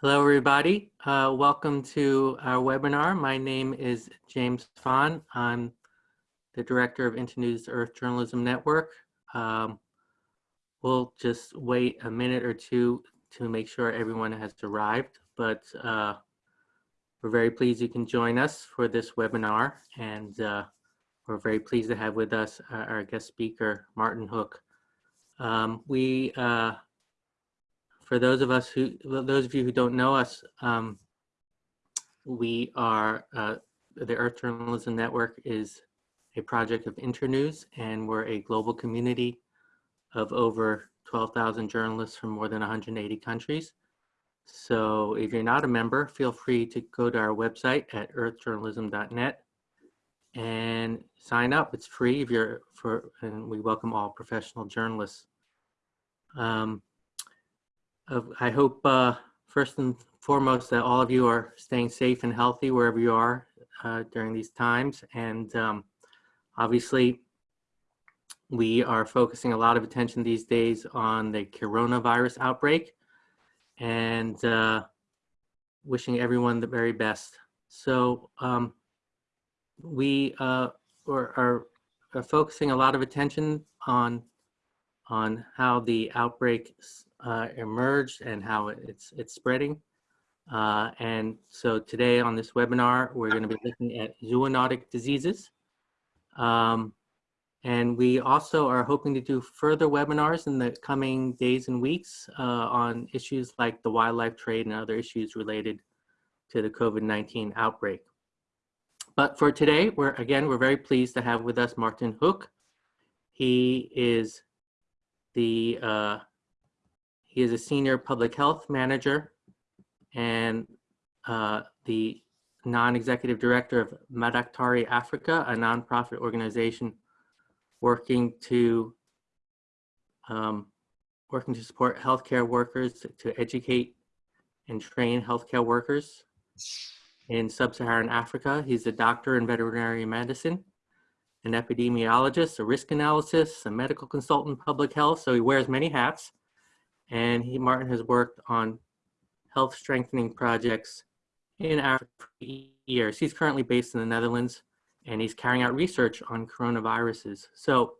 Hello, everybody. Uh, welcome to our webinar. My name is James Fahn. I'm the director of Internews Earth Journalism Network. Um, we'll just wait a minute or two to make sure everyone has arrived, but uh, we're very pleased you can join us for this webinar, and uh, we're very pleased to have with us our, our guest speaker, Martin Hook. Um, we uh, for those of us who, those of you who don't know us, um, we are, uh, the Earth Journalism Network is a project of Internews and we're a global community of over 12,000 journalists from more than 180 countries. So if you're not a member, feel free to go to our website at earthjournalism.net and sign up. It's free if you're for, and we welcome all professional journalists. Um, I hope uh, first and foremost that all of you are staying safe and healthy wherever you are uh, during these times. And um, obviously, we are focusing a lot of attention these days on the coronavirus outbreak and uh, wishing everyone the very best. So um, we uh, are, are, are focusing a lot of attention on on how the outbreak uh, emerged and how it's, it's spreading. Uh, and so today on this webinar, we're going to be looking at zoonotic diseases. Um, and we also are hoping to do further webinars in the coming days and weeks uh, on issues like the wildlife trade and other issues related to the COVID-19 outbreak. But for today, we're again, we're very pleased to have with us Martin Hook. He is the uh, he is a senior public health manager and uh, the non-executive director of Madaktari Africa, a nonprofit organization working to um, working to support healthcare workers to, educate and train healthcare workers in sub-Saharan Africa. He's a doctor in veterinary medicine, an epidemiologist, a risk analysis, a medical consultant, in public health. So he wears many hats and he Martin has worked on health strengthening projects in Africa for years. He's currently based in the Netherlands and he's carrying out research on coronaviruses. So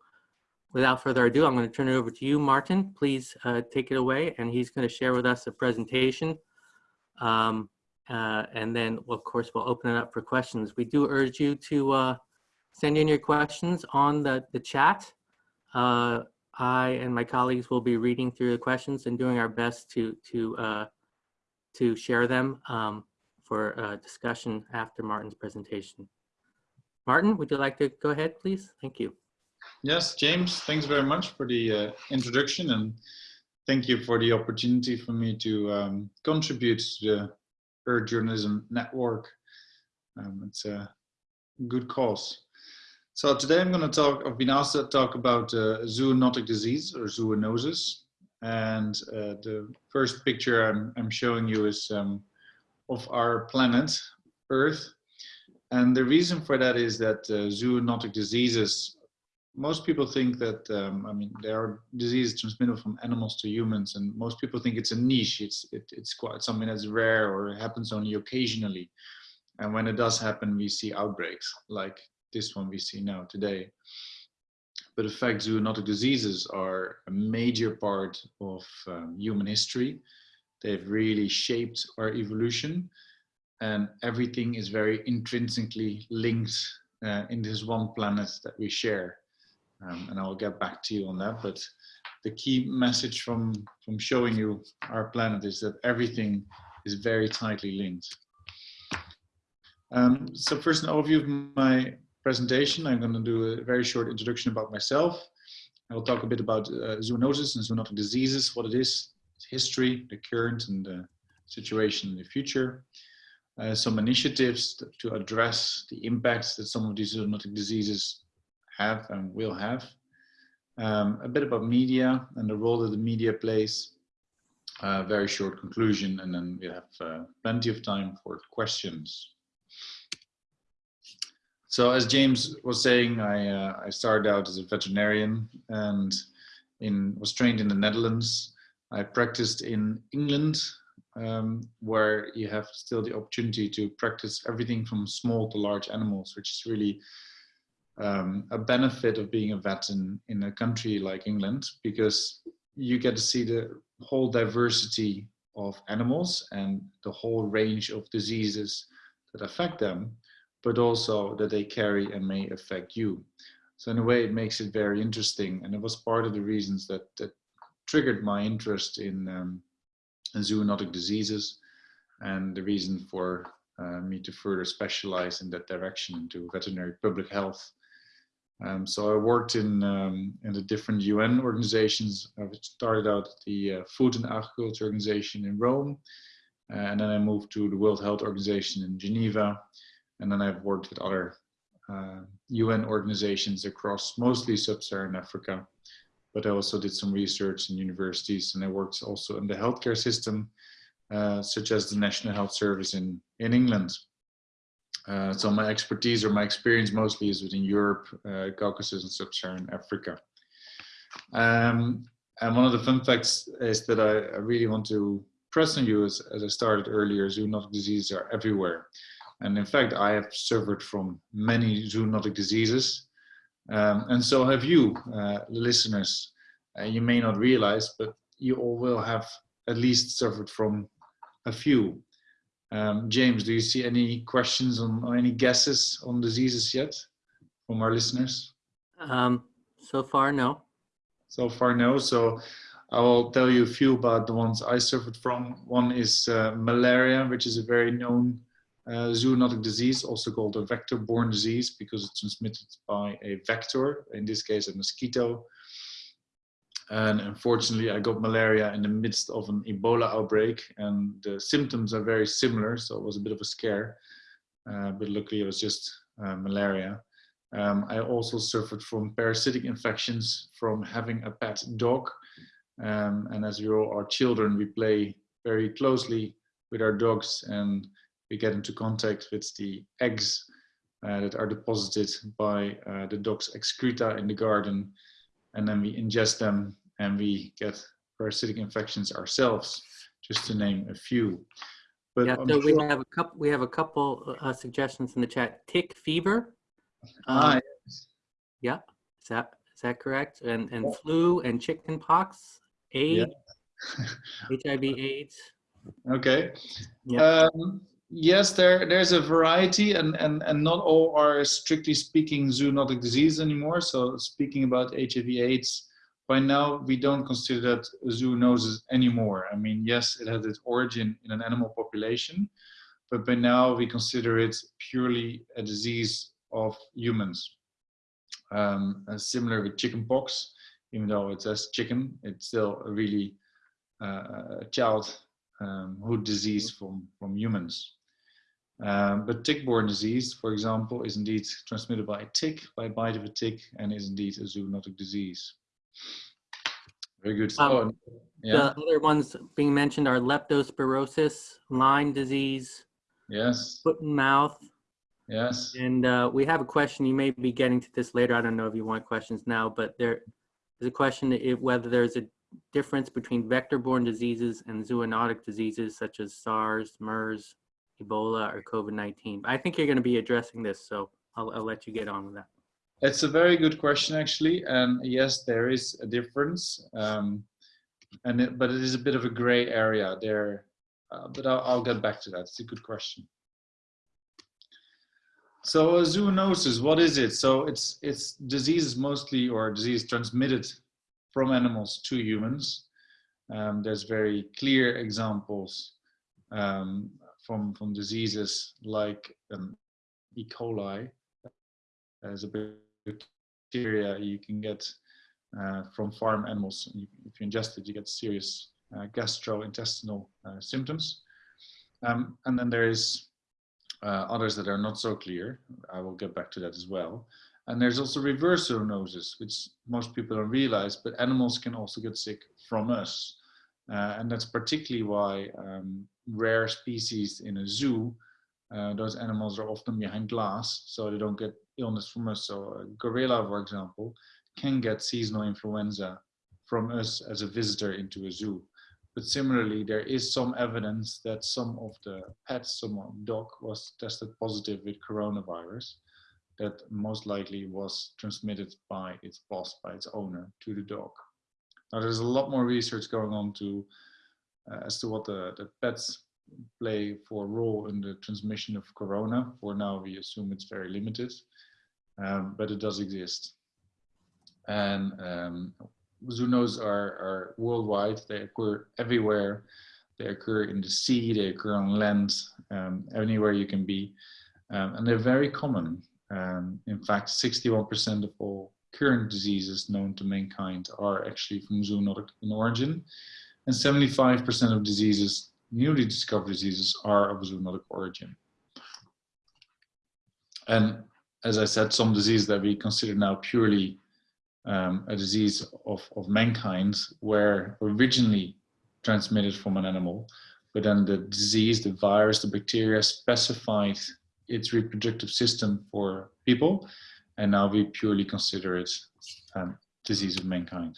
without further ado, I'm going to turn it over to you, Martin. Please uh, take it away and he's going to share with us a presentation. Um, uh, and then, of course, we'll open it up for questions. We do urge you to uh, send in your questions on the, the chat. I and my colleagues will be reading through the questions and doing our best to to uh, to share them um, for uh, discussion after Martin's presentation. Martin, would you like to go ahead, please? Thank you. Yes, James, thanks very much for the uh, introduction and thank you for the opportunity for me to um, contribute to the Earth Journalism Network. Um, it's a good cause. So today I'm going to talk, I've been asked to talk about uh, zoonotic disease or zoonosis. And uh, the first picture I'm, I'm showing you is um, of our planet, Earth. And the reason for that is that uh, zoonotic diseases, most people think that, um, I mean, there are diseases transmitted from animals to humans, and most people think it's a niche. It's, it, it's quite something that's rare or happens only occasionally. And when it does happen, we see outbreaks like this one we see now today. But in fact, zoonotic diseases are a major part of um, human history. They've really shaped our evolution and everything is very intrinsically linked uh, in this one planet that we share. Um, and I'll get back to you on that. But the key message from, from showing you our planet is that everything is very tightly linked. Um, so first an overview of my presentation, I'm going to do a very short introduction about myself. I will talk a bit about uh, zoonosis and zoonotic diseases, what it is, its history, the current and the situation in the future. Uh, some initiatives to, address the impacts that some of these zoonotic diseases have and will have. Um, a bit about media and the role that the media plays. A very short conclusion and then we have uh, plenty of time for questions. So as James was saying, I, uh, I started out as a veterinarian and in, was trained in the Netherlands. I practiced in England um, where you have still the opportunity to practice everything from small to large animals, which is really um, a benefit of being a vet in, in a country like England, because you get to see the whole diversity of animals and the whole range of diseases that affect them, but also that they carry and may affect you. So in a way, it makes it very interesting. And it was part of the reasons that, that triggered my interest in, um, in zoonotic diseases and the reason for uh, me to further specialize in that direction into veterinary public health. Um, so I worked in um, in the different UN organizations. I started out at the uh, Food and Agriculture Organization in Rome, uh, and then I moved to the World Health Organization in Geneva, and then I've worked with other uh, UN organizations across mostly sub-Saharan Africa. But I also did some research in universities, and I worked also in the healthcare system, uh, such as the National Health Service in in England. Uh, so my expertise or my experience mostly is within Europe, uh, Caucasus and Sub-Saharan Africa. Um, and one of the fun facts is that I, I really want to press on you as, as I started earlier, zoonotic diseases are everywhere. And in fact, I have suffered from many zoonotic diseases. Um, and so have you, uh, listeners. Uh, you may not realize, but you all will have at least suffered from a few. Um, James, do you see any questions on, or any guesses on diseases yet from our listeners? Um, so far, no. So far, no. So I will tell you a few about the ones I suffered from. One is uh, malaria, which is a very known uh, zoonotic disease, also called a vector-borne disease because it's transmitted by a vector, in this case a mosquito. And unfortunately, I got malaria in the midst of an Ebola outbreak, and the symptoms are very similar, so it was a bit of a scare. Uh, but luckily, it was just uh, malaria. Um, I also suffered from parasitic infections from having a pet dog. Um, and as we all are children, we play very closely with our dogs and we get into contact with the eggs uh, that are deposited by uh, the dog's excreta in the garden and then we ingest them and we get parasitic infections ourselves, just to name a few. But yeah, so we have a couple. We have a couple uh, suggestions in the chat. Tick fever. Ah, um, yes. Yeah, is that is that correct? And and flu and chicken pox, AIDS, yeah. HIV/AIDS. Okay. Yeah. Um, yes, there there's a variety, and and and not all are strictly speaking zoonotic disease anymore. So speaking about HIV/AIDS, by now we don't consider that zoonosis anymore. I mean, yes, it has its origin in an animal population, but by now we consider it purely a disease of humans. Um, similar with chickenpox, even though it says chicken, it's still a really uh, childhood um, disease from, from humans. Um, but tick-borne disease, for example, is indeed transmitted by a tick, by a bite of a tick, and is indeed a zoonotic disease. Very good. Um, oh, yeah. The other ones being mentioned are leptospirosis, Lyme disease, yes, foot and mouth. Yes. And uh, we have a question. You may be getting to this later. I don't know if you want questions now, but there is a question if whether there's a difference between vector-borne diseases and zoonotic diseases such as SARS, MERS, Ebola, or COVID-19. I think you're going to be addressing this, so I'll, I'll let you get on with that. It's a very good question, actually. And yes, there is a difference. Um, and it, but it is a bit of a gray area there. Uh, but I'll, I'll, get back to that. It's a good question. So a zoonosis, what is it? So it's it's diseases mostly or disease transmitted from animals to humans. Um, there's very clear examples um, from from diseases like um, E. coli as a bacteria you can get uh, from farm animals. If you ingest it, you get serious uh, gastrointestinal uh, symptoms. Um, and then there is uh, others that are not so clear. I will get back to that as well. And there's also reverse zoonosis, which most people don't realize, but animals can also get sick from us. Uh, and that's particularly why um, rare species in a zoo, uh, those animals are often behind glass, so they don't get illness from us. So a gorilla, for example, can get seasonal influenza from us as a visitor into a zoo. But similarly, there is some evidence that some of the pets, some dog was tested positive with coronavirus that most likely was transmitted by its boss, by its owner to the dog. Now there's a lot more research going on to uh, as to what the, the pets play for role in the transmission of corona. For now, we assume it's very limited, um, but it does exist. And um, zoonoses are, are worldwide. They occur everywhere. They occur in the sea, they occur on land, um, anywhere you can be. Um, and they're very common. Um, in fact, 61% of all current diseases known to mankind are actually from zoonotic in origin. And 75% of diseases, newly discovered diseases, are of zoonotic origin. And as I said, some diseases that we consider now purely um, a disease of, of mankind were originally transmitted from an animal, but then the disease, the virus, the bacteria specified its reproductive system for people, and now we purely consider it um, disease of mankind.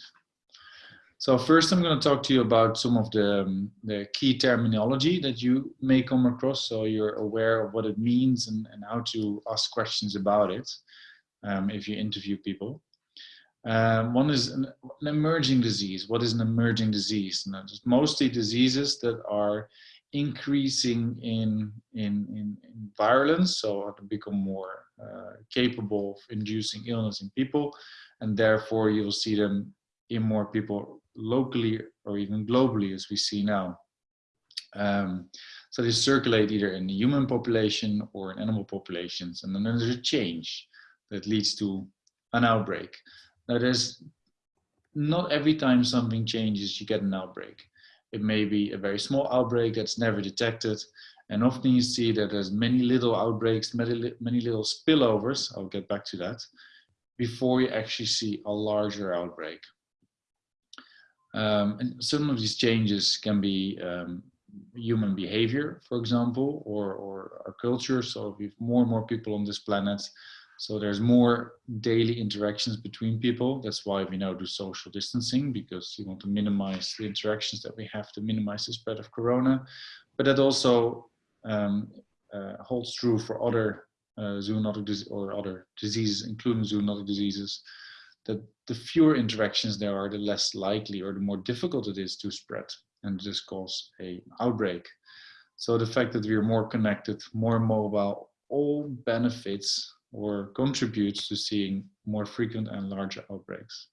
So first I'm going to talk to you about some of the, um, the key terminology that you may come across so you're aware of what it means and, and how to ask questions about it um, if you interview people. Um, one is an, an, emerging disease. What is an emerging disease? And mostly diseases that are increasing in, in, in, in virulence, so to become more uh, capable of inducing illness in people, and therefore you will see them in more people locally or even globally as we see now. Um, so they circulate either in the human population or in animal populations, and then there's a change that leads to an outbreak. Now there's not every time something changes you get an outbreak. It may be a very small outbreak that's never detected. And often you see that there's many little outbreaks, many, many little spillovers, I'll get back to that, before you actually see a larger outbreak. Um, and some of these changes can be um, human behavior, for example, or, or our culture. So if more and more people on this planet, so there's more daily interactions between people. That's why we now do social distancing because you want to minimize the interactions that we have to minimize the spread of corona. But that also um, uh, holds true for other uh, zoonotic or other diseases, including zoonotic diseases. That the fewer interactions there are, the less likely or the more difficult it is to spread and just cause a outbreak. So the fact that we are more connected, more mobile, all benefits or contributes to seeing more frequent and larger outbreaks.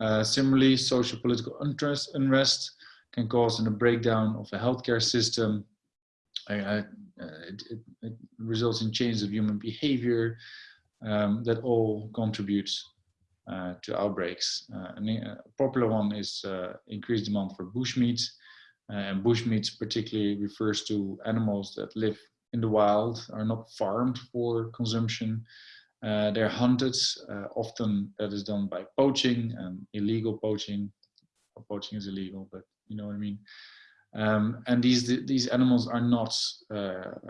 Uh, similarly, social political unrest, unrest can cause in a breakdown of a healthcare system. Uh, it, it, it, results in changes of human behavior um, that all contributes uh, to outbreaks. Uh, a popular one is uh, increased demand for bushmeat. and bushmeat particularly refers to animals that live in the wild, are not farmed for consumption. Uh, they're hunted, uh, often that is done by poaching and illegal poaching. Well, poaching is illegal, but you know what I mean. Um, and these these animals are not uh,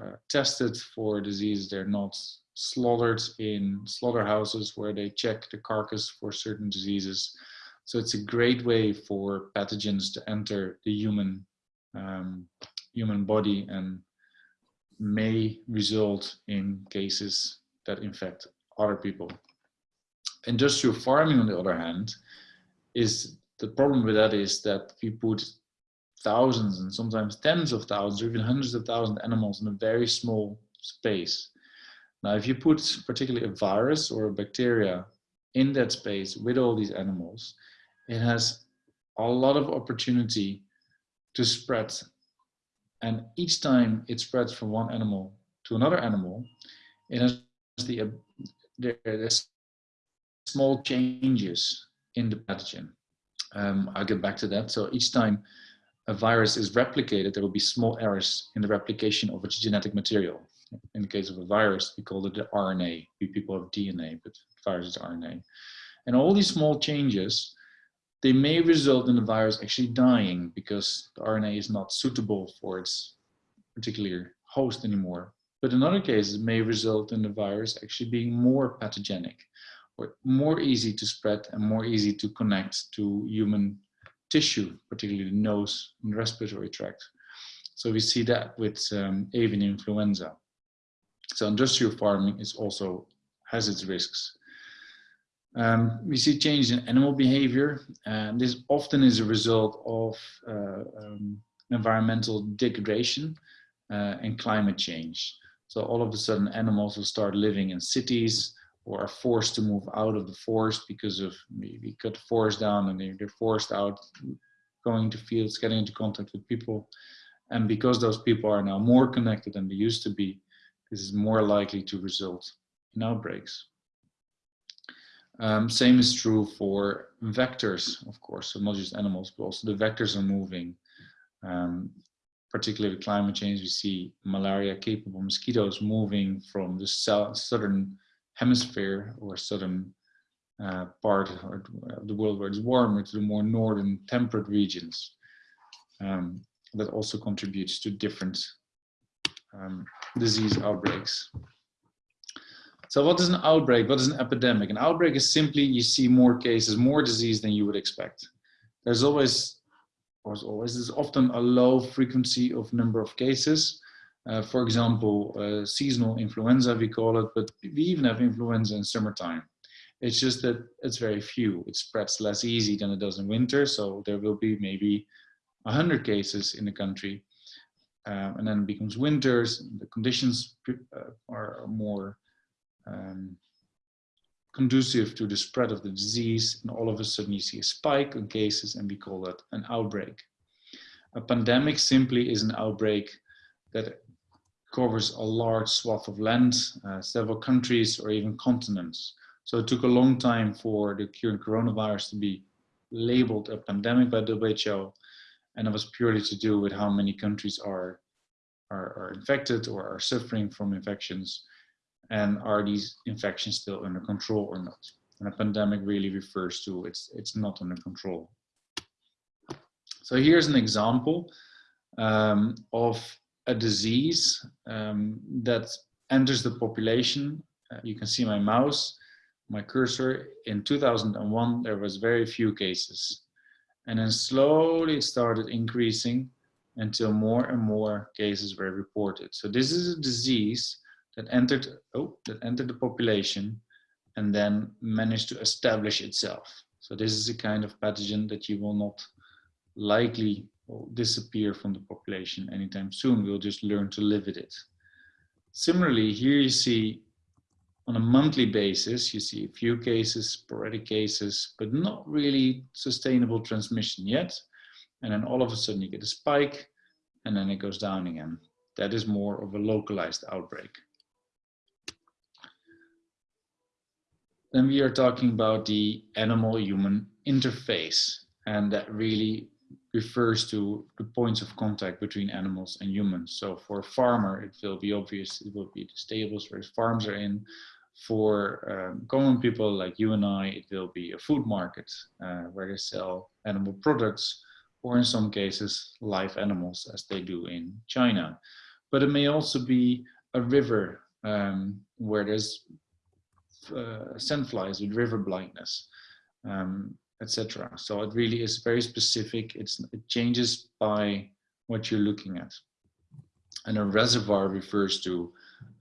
uh tested for disease. They're not slaughtered in slaughterhouses where they check the carcass for certain diseases. So it's a great way for pathogens to enter the human um, human body and may result in cases that infect other people. Industrial farming, on the other hand, is the problem with that is that we put thousands and sometimes tens of thousands or even hundreds of thousands of animals in a very small space. Now, if you put particularly a virus or a bacteria in that space with all these animals, it has a lot of opportunity to spread and each time it spreads from one animal to another animal, it has the, uh, there's small changes in the pathogen. Um, I'll get back to that. So each time a virus is replicated, there will be small errors in the replication of its genetic material. In the case of a virus, we call it the RNA. We people have DNA, but virus is RNA. And all these small changes they may result in the virus actually dying because the RNA is not suitable for its particular host anymore. But in other cases, it may result in the virus actually being more pathogenic or more easy to spread and more easy to connect to human tissue, particularly the nose and respiratory tract. So we see that with um, avian influenza. So industrial farming is also has its risks. Um, we see change in animal behavior, and this often is a result of uh, um, environmental degradation uh, and climate change. So all of a sudden animals will start living in cities or are forced to move out of the forest because of maybe cut the forest down and they're forced out going to fields, getting into contact with people. And because those people are now more connected than they used to be, this is more likely to result in outbreaks. Um, same is true for vectors, of course, so not just animals, but also the vectors are moving. Um, particularly with climate change, we see malaria capable mosquitoes moving from the southern hemisphere or southern uh, part of the world where it's warmer to the more northern temperate regions. Um, that also contributes to different um, disease outbreaks. So what is an outbreak? What is an epidemic? An outbreak is simply you see more cases, more disease than you would expect. There's always, or always, there's often a low frequency of number of cases. Uh, for example, uh, seasonal influenza, we call it, but we even have influenza in summertime. It's just that it's very few. It spreads less easy than it does in winter. So there will be maybe 100 cases in the country. Um, and then it becomes winters, the conditions uh, are more um, conducive to the spread of the disease and all of a sudden you see a spike in cases and we call that an outbreak. A pandemic simply is an outbreak that covers a large swath of land, uh, several countries or even continents. So it took a long time for the current coronavirus to be labeled a pandemic by WHO and it was purely to do with how many countries are, are, are infected or are suffering from infections and are these infections still under control or not? And a pandemic really refers to it's, it's not under control. So here's an example um, of a disease um, that enters the population. Uh, you can see my mouse, my cursor. In 2001, there was very few cases. And then slowly it started increasing until more and more cases were reported. So this is a disease that entered, oh, that entered the population and then managed to establish itself. So this is a kind of pathogen that you will not likely disappear from the population anytime soon. We'll just learn to live with it. Similarly, here you see on a monthly basis, you see a few cases, sporadic cases, but not really sustainable transmission yet. And then all of a sudden you get a spike and then it goes down again. That is more of a localized outbreak. Then we are talking about the animal-human interface. And that really refers to the points of contact between animals and humans. So for a farmer, it will be obvious, it will be the stables where his farms are in. For um, common people like you and I, it will be a food market uh, where they sell animal products, or in some cases, live animals as they do in China. But it may also be a river um, where there's uh, sandflies with river blindness, um, etc. So it really is very specific. It's, it changes by what you're looking at. And a reservoir refers to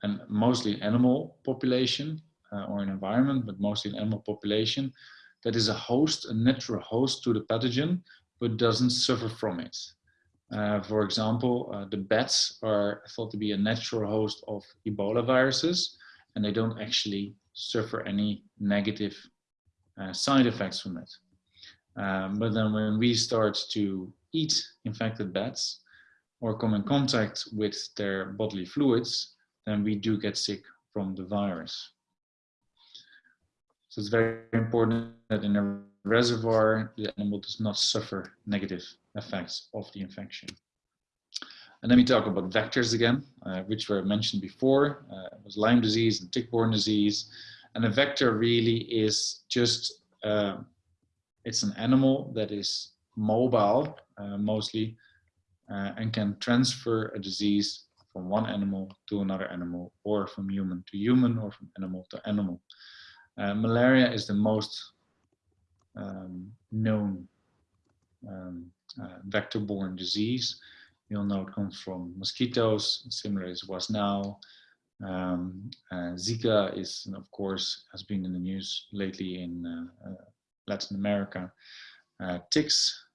an mostly animal population uh, or an environment, but mostly an animal population that is a host, a natural host to the pathogen, but doesn't suffer from it. Uh, for example, uh, the bats are thought to be a natural host of Ebola viruses, and they don't actually suffer any negative uh, side effects from it. Um, but then when we start to eat infected bats or come in contact with their bodily fluids, then we do get sick from the virus. So it's very important that in a reservoir, the animal does not suffer negative effects of the infection. And then we talk about vectors again, uh, which were mentioned before. Uh, was Lyme disease and tick-borne disease. And a vector really is just, uh, it's an animal that is mobile uh, mostly uh, and can transfer a disease from one animal to another animal or from human to human or from animal to animal. Uh, malaria is the most um, known um, vector-borne disease. You'll know it comes from mosquitoes, similar as it was now. Um, uh, Zika is, of course, has been in the news lately in uh, uh, Latin America. Uh, ticks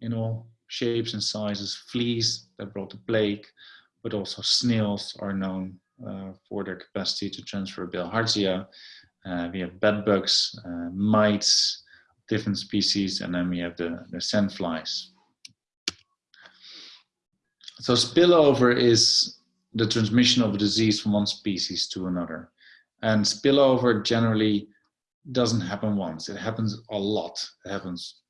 in all shapes and sizes, fleas that brought the plague, but also snails are known uh, for their capacity to transfer bilharzia. Uh, we have bed bugs, mites, different species, and then we have the, the sandflies. So spillover is the transmission of a disease from one species to another. And spillover generally doesn't happen once. It happens a lot. It happens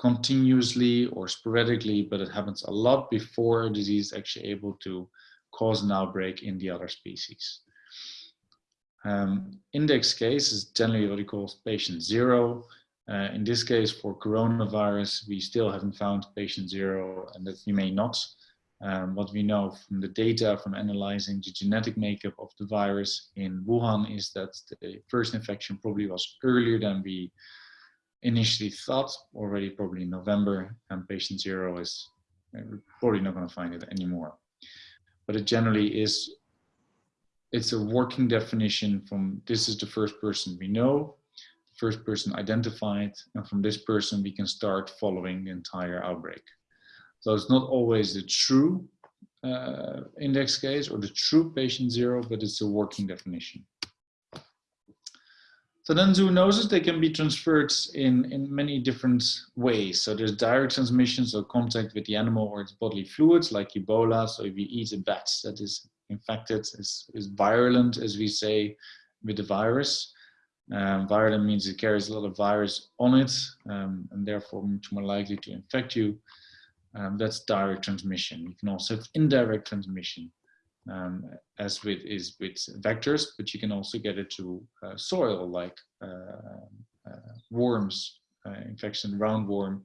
continuously or sporadically, but it happens a lot before a disease is actually able to cause an outbreak in the other species. Um, index case is generally what we call patient zero. Uh, in this case, for coronavirus, we still haven't found patient zero and that we may not. Um, what we know from the data from analyzing the genetic makeup of the virus in Wuhan is that the first infection probably was earlier than we initially thought, already probably in November, and patient zero is probably not going to find it anymore. But it generally is, it's a working definition from this is the first person we know, first person identified, and from this person we can start following the entire outbreak. So it's not always the true uh, index case or the true patient zero, but it's a working definition. So then zoonoses, they can be transferred in, in many different ways. So there's direct transmission, so contact with the animal or its bodily fluids like Ebola. So if you eat a bat that is infected, is, is virulent, as we say, with the virus. Um, virulent means it carries a lot of virus on it um, and therefore much more likely to infect you. Um, that's direct transmission. You can also have indirect transmission, um, as with is with vectors, but you can also get it to uh, soil, like uh, uh, worms, uh, infection roundworm,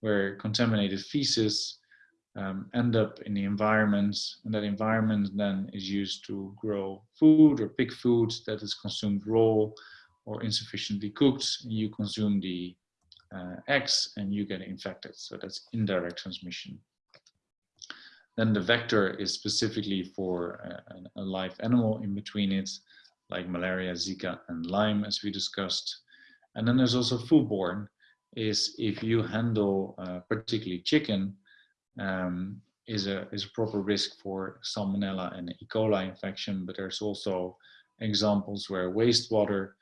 where contaminated feces um, end up in the environment, and that environment then is used to grow food or pick food that is consumed raw or insufficiently cooked. and You consume the uh, eggs and you get infected. So that's indirect transmission. Then the vector is specifically for a, a live animal in between it, like malaria, Zika, and Lyme, as we discussed. And then there's also foodborne, is if you handle uh, particularly chicken, um, is a is a proper risk for salmonella and E. coli infection. But there's also examples where wastewater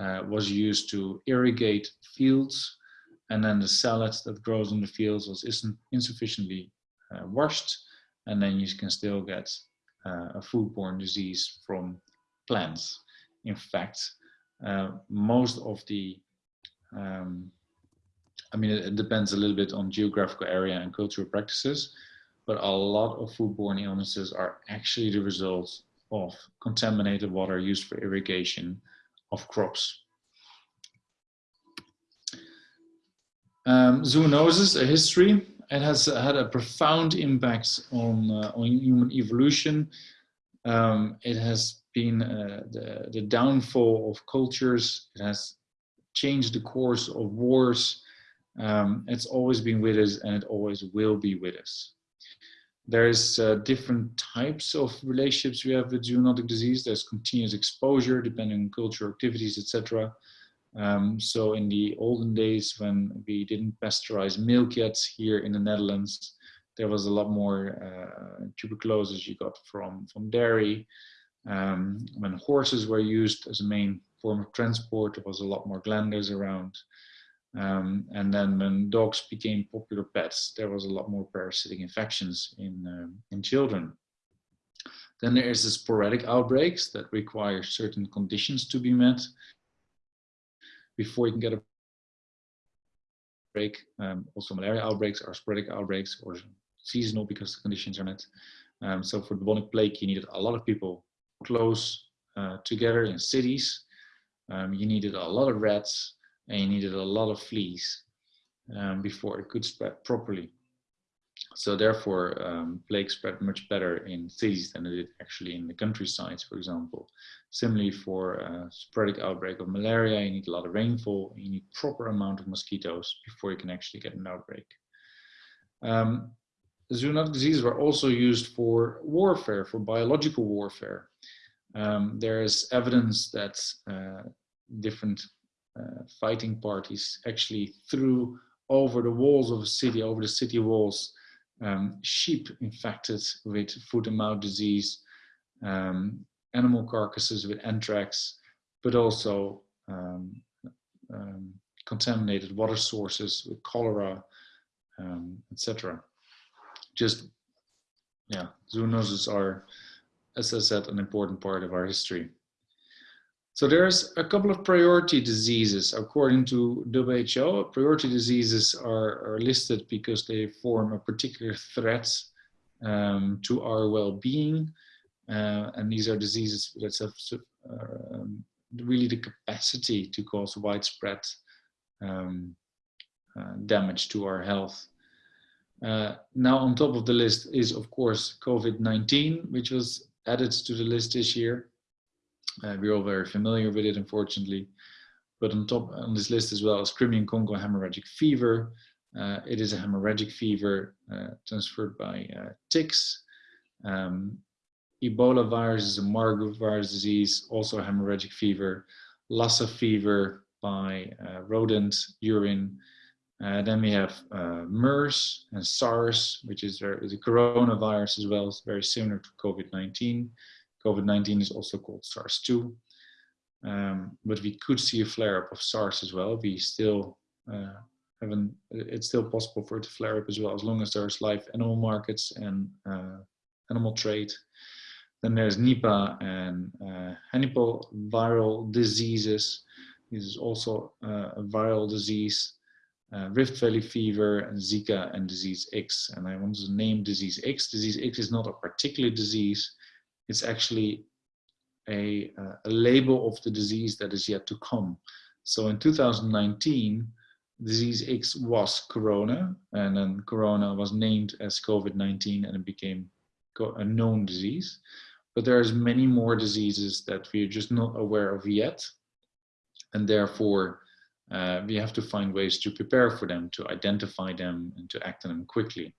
uh, was used to irrigate fields and then the salad that grows in the fields was isn't insufficiently uh, washed and then you can still get uh, a foodborne disease from plants. In fact, uh, most of the, um, I mean, it, it, depends a little bit on geographical area and cultural practices, but a lot of foodborne illnesses are actually the result of contaminated water used for irrigation of crops. Um, zoonosis, a history, it has had a profound impact on, uh, on human evolution. Um, it has been uh, the, the downfall of cultures. It has changed the course of wars. Um, it's always been with us and it always will be with us. There's uh, different types of relationships we have with zoonotic disease. There's continuous exposure depending on cultural activities, etc. Um, so in the olden days when we didn't pasteurize milk yet here in the Netherlands, there was a lot more uh, tuberculosis you got from, from dairy. Um, when horses were used as a main form of transport, there was a lot more glanders around. Um, and then when dogs became popular pets, there was a lot more parasitic infections in, uh, in children. Then there is the sporadic outbreaks that require certain conditions to be met before you can get a break. Um, also malaria outbreaks are sporadic outbreaks or seasonal because the conditions are not. Um, so for the bubonic plague, you needed a lot of people close uh, together in cities. Um, you needed a lot of rats and you needed a lot of fleas um, before it could spread properly. So therefore, um, plague spread much better in cities than it did actually in the countryside, for example. Similarly, for a sporadic outbreak of malaria, you need a lot of rainfall, you need proper amount of mosquitoes before you can actually get an outbreak. Um, zoonotic diseases were also used for warfare, for biological warfare. Um, there is evidence that uh, different uh, fighting parties actually threw over the walls of a city, over the city walls, um, sheep infected with foot and mouth disease, um, animal carcasses with anthrax, but also um, um contaminated water sources with cholera, um, etc. Just, yeah, zoonoses are, as I said, an important part of our history. So there's a couple of priority diseases. According to WHO, priority diseases are, are listed because they form a particular threat um, to our well-being. Uh, and these are diseases that have uh, really the capacity to cause widespread um, uh, damage to our health. Uh, now on top of the list is of course COVID-19, which was added to the list this year. Uh, we're all very familiar with it, unfortunately. But on top on this list as well is Crimean Congo hemorrhagic fever. Uh, it is a hemorrhagic fever uh, transferred by uh, ticks. Um, Ebola virus is a Marburg virus disease, also a hemorrhagic fever. Lassa fever by uh, rodent urine. Uh, then we have MERS and SARS, which is, is a coronavirus as well, it's very similar to COVID-19. COVID-19 is also called SARS-2. Um, but we could see a flare-up of SARS as well. We still uh, haven't, it's still possible for it to flare up as well, as long as there's live animal markets and uh, animal trade. Then there's Nipah and uh, Hannibal viral diseases. This is also uh, a viral disease. Uh, Rift Valley fever and Zika and disease X. And I want to name disease X. Disease X is not a particular disease it's actually a, uh, a label of the disease that is yet to come. So in 2019, disease X was corona, and then corona was named as COVID-19 and it became a known disease. But there's many more diseases that we're just not aware of yet. And therefore, uh, we have to find ways to prepare for them, to identify them, and to act on them quickly.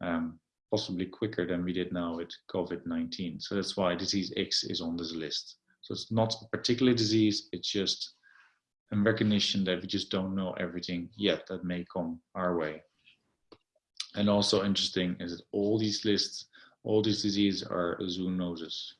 Um, possibly quicker than we did now with COVID-19. So that's why disease X is on this list. So it's not a particular disease, it's just a recognition that we just don't know everything yet that may come our way. And also interesting is that all these lists, all these diseases are zoonoses.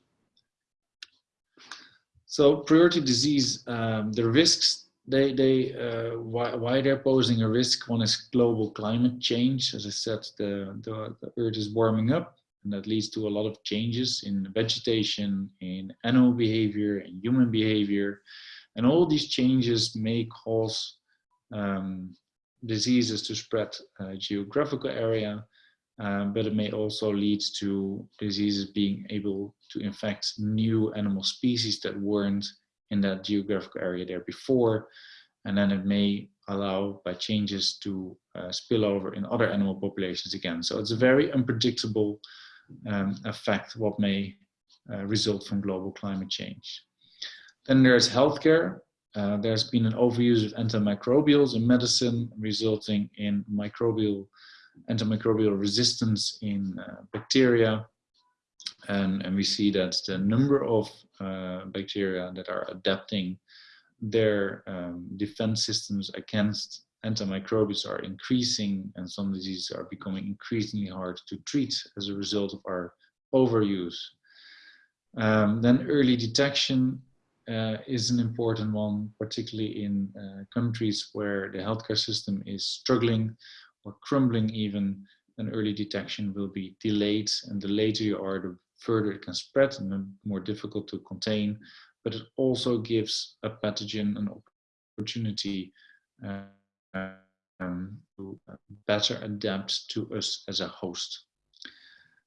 So priority disease, um, the risks they they uh, why, why they're posing a risk one is global climate change. As i said the, the, the earth is warming up and that leads to a lot of changes in vegetation in animal behavior and human behavior. And all these changes may cause um, diseases to spread uh, geographical area um, but it may also lead to diseases being able to infect new animal species that weren't in that geographical area there before. And then it may allow by changes to uh, spill over in other animal populations again. So it's a very unpredictable um, effect what may uh, result from global climate change. Then there's healthcare. Uh, there's been an overuse of antimicrobials in medicine resulting in microbial antimicrobial resistance in uh, bacteria and, and we see that the number of uh, bacteria that are adapting their um, defense systems against antimicrobials are increasing and some diseases are becoming increasingly hard to treat as a result of our overuse. Um, then early detection uh, is an important one, particularly in uh, countries where the healthcare system is struggling or crumbling even, then early detection will be delayed and the later you are, the further it can spread and more difficult to contain, but it also gives a pathogen an opportunity uh, um, to better adapt to us as a host.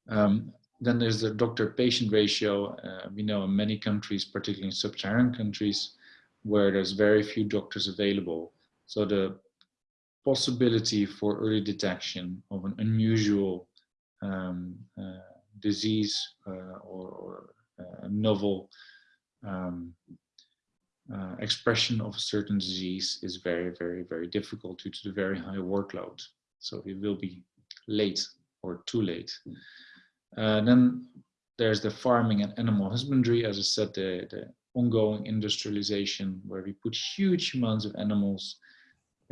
Um, then there's the doctor-patient ratio. Uh, we know in many countries, particularly in sub-Saharan countries, where there's very few doctors available. So the possibility for early detection of an unusual um, uh, disease uh, or, or uh, novel um, uh, expression of a certain disease is very, very, very difficult due to the very high workload. So it will be late or too late. Uh, then there's the farming and animal husbandry, as I said, the, the ongoing industrialization where we put huge amounts of animals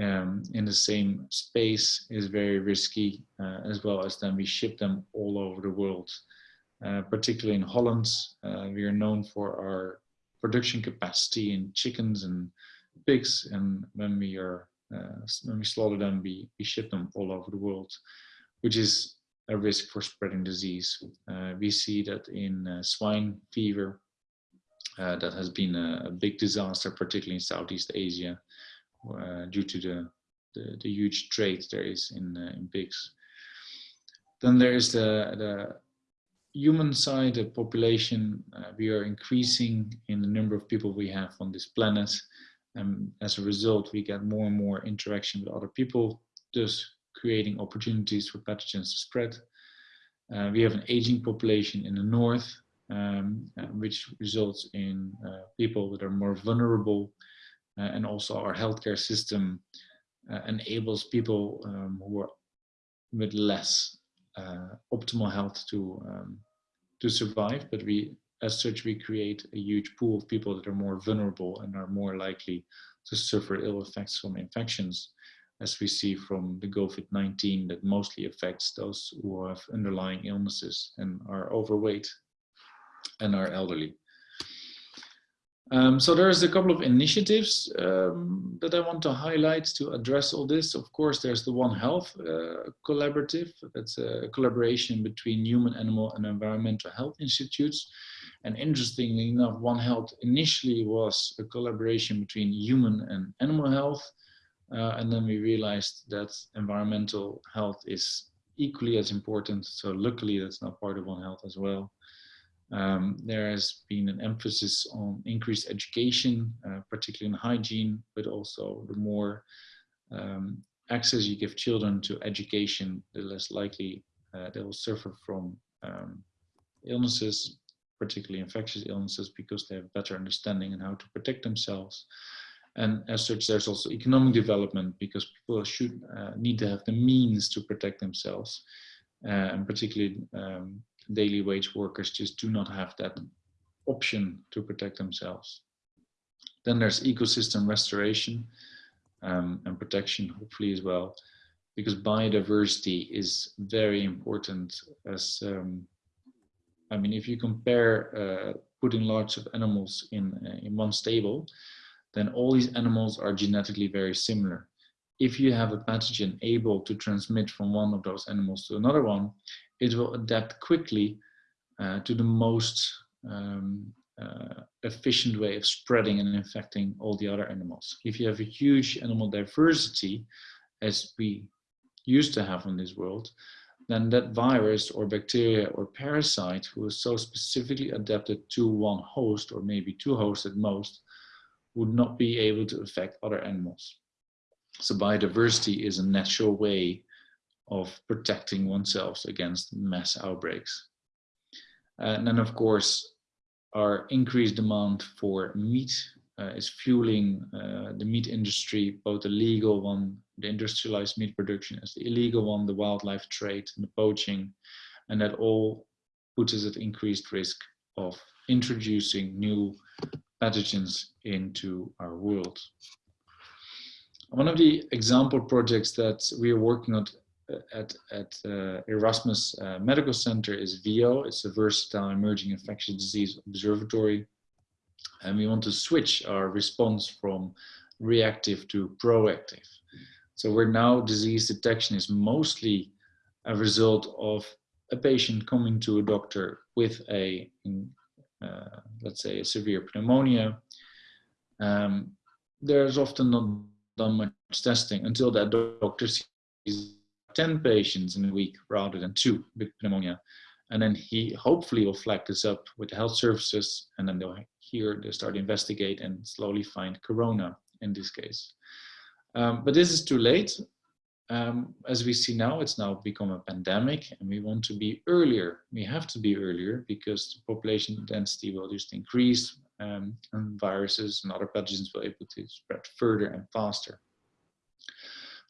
um, in the same space is very risky, uh, as well as then we ship them all over the world. Uh, particularly in Holland, uh, we are known for our production capacity in chickens and pigs, and when we are uh, when we slaughter them, we, we ship them all over the world, which is a risk for spreading disease. Uh, we see that in uh, swine fever, that has been a, a, big disaster, particularly in Southeast Asia, due to the, the, the huge trade there is in in pigs. Then there is the, the human side, the population, uh, we are increasing in the number of people we have on this planet. And as a result, we get more and more interaction with other people, thus creating opportunities for pathogens to spread. Uh, we have an aging population in the north, um, uh, which results in uh, people that are more vulnerable. Uh, and also our healthcare system uh, enables people um, who are with less uh, optimal health to um, to survive, but we as such we create a huge pool of people that are more vulnerable and are more likely to suffer ill effects from infections, as we see from the COVID-19 that mostly affects those who have underlying illnesses and are overweight and are elderly. Um, so there's a couple of initiatives um, that I want to highlight to address all this. Of course, there's the One Health uh, collaborative. That's a collaboration between human, animal, and environmental health institutes. And interestingly enough, One Health initially was a collaboration between human and animal health. Uh, and then we realized that environmental health is equally as important. So luckily, that's now part of One Health as well. Um, there has been an emphasis on increased education, uh, particularly in hygiene, but also the more um, access you give children to education, the less likely uh, they will suffer from um, illnesses, particularly infectious illnesses, because they have better understanding on how to protect themselves. And as such, there's also economic development because people should uh, need to have the means to protect themselves, uh, and particularly um, daily wage workers just do not have that option to protect themselves. Then there's ecosystem restoration um, and protection, hopefully as well, because biodiversity is very important as, um, I mean, if you compare uh, putting lots of animals in, uh, in one stable, then all these animals are genetically very similar. If you have a pathogen able to transmit from one of those animals to another one, it will adapt quickly uh, to the most um, uh, efficient way of spreading and infecting all the other animals. If you have a huge animal diversity, as we used to have in this world, then that virus or bacteria or parasite who is so specifically adapted to one host or maybe two hosts at most would not be able to affect other animals. So biodiversity is a natural way of protecting oneself against mass outbreaks. And then of course, our increased demand for meat uh, is fueling uh, the meat industry, both the legal one, the industrialized meat production, as the illegal one, the wildlife trade and the poaching, and that all puts us at increased risk of introducing new pathogens into our world. One of the example projects that we are working on at, at uh, Erasmus uh, Medical Center is VEO. It's a versatile emerging infectious disease observatory. And we want to switch our response from reactive to proactive. So where now disease detection is mostly a result of a patient coming to a doctor with a, uh, let's say, a severe pneumonia, um, there's often not done much testing until that doctor sees 10 patients in a week rather than two with pneumonia. And then he hopefully will flag this up with the health services and then they'll here they start investigate and slowly find corona in this case. Um, but this is too late. um, as we see now, it's now become a pandemic and we want to be earlier. We have to be earlier because the population density will just increase um, and viruses and other pathogens will be able to spread further and faster.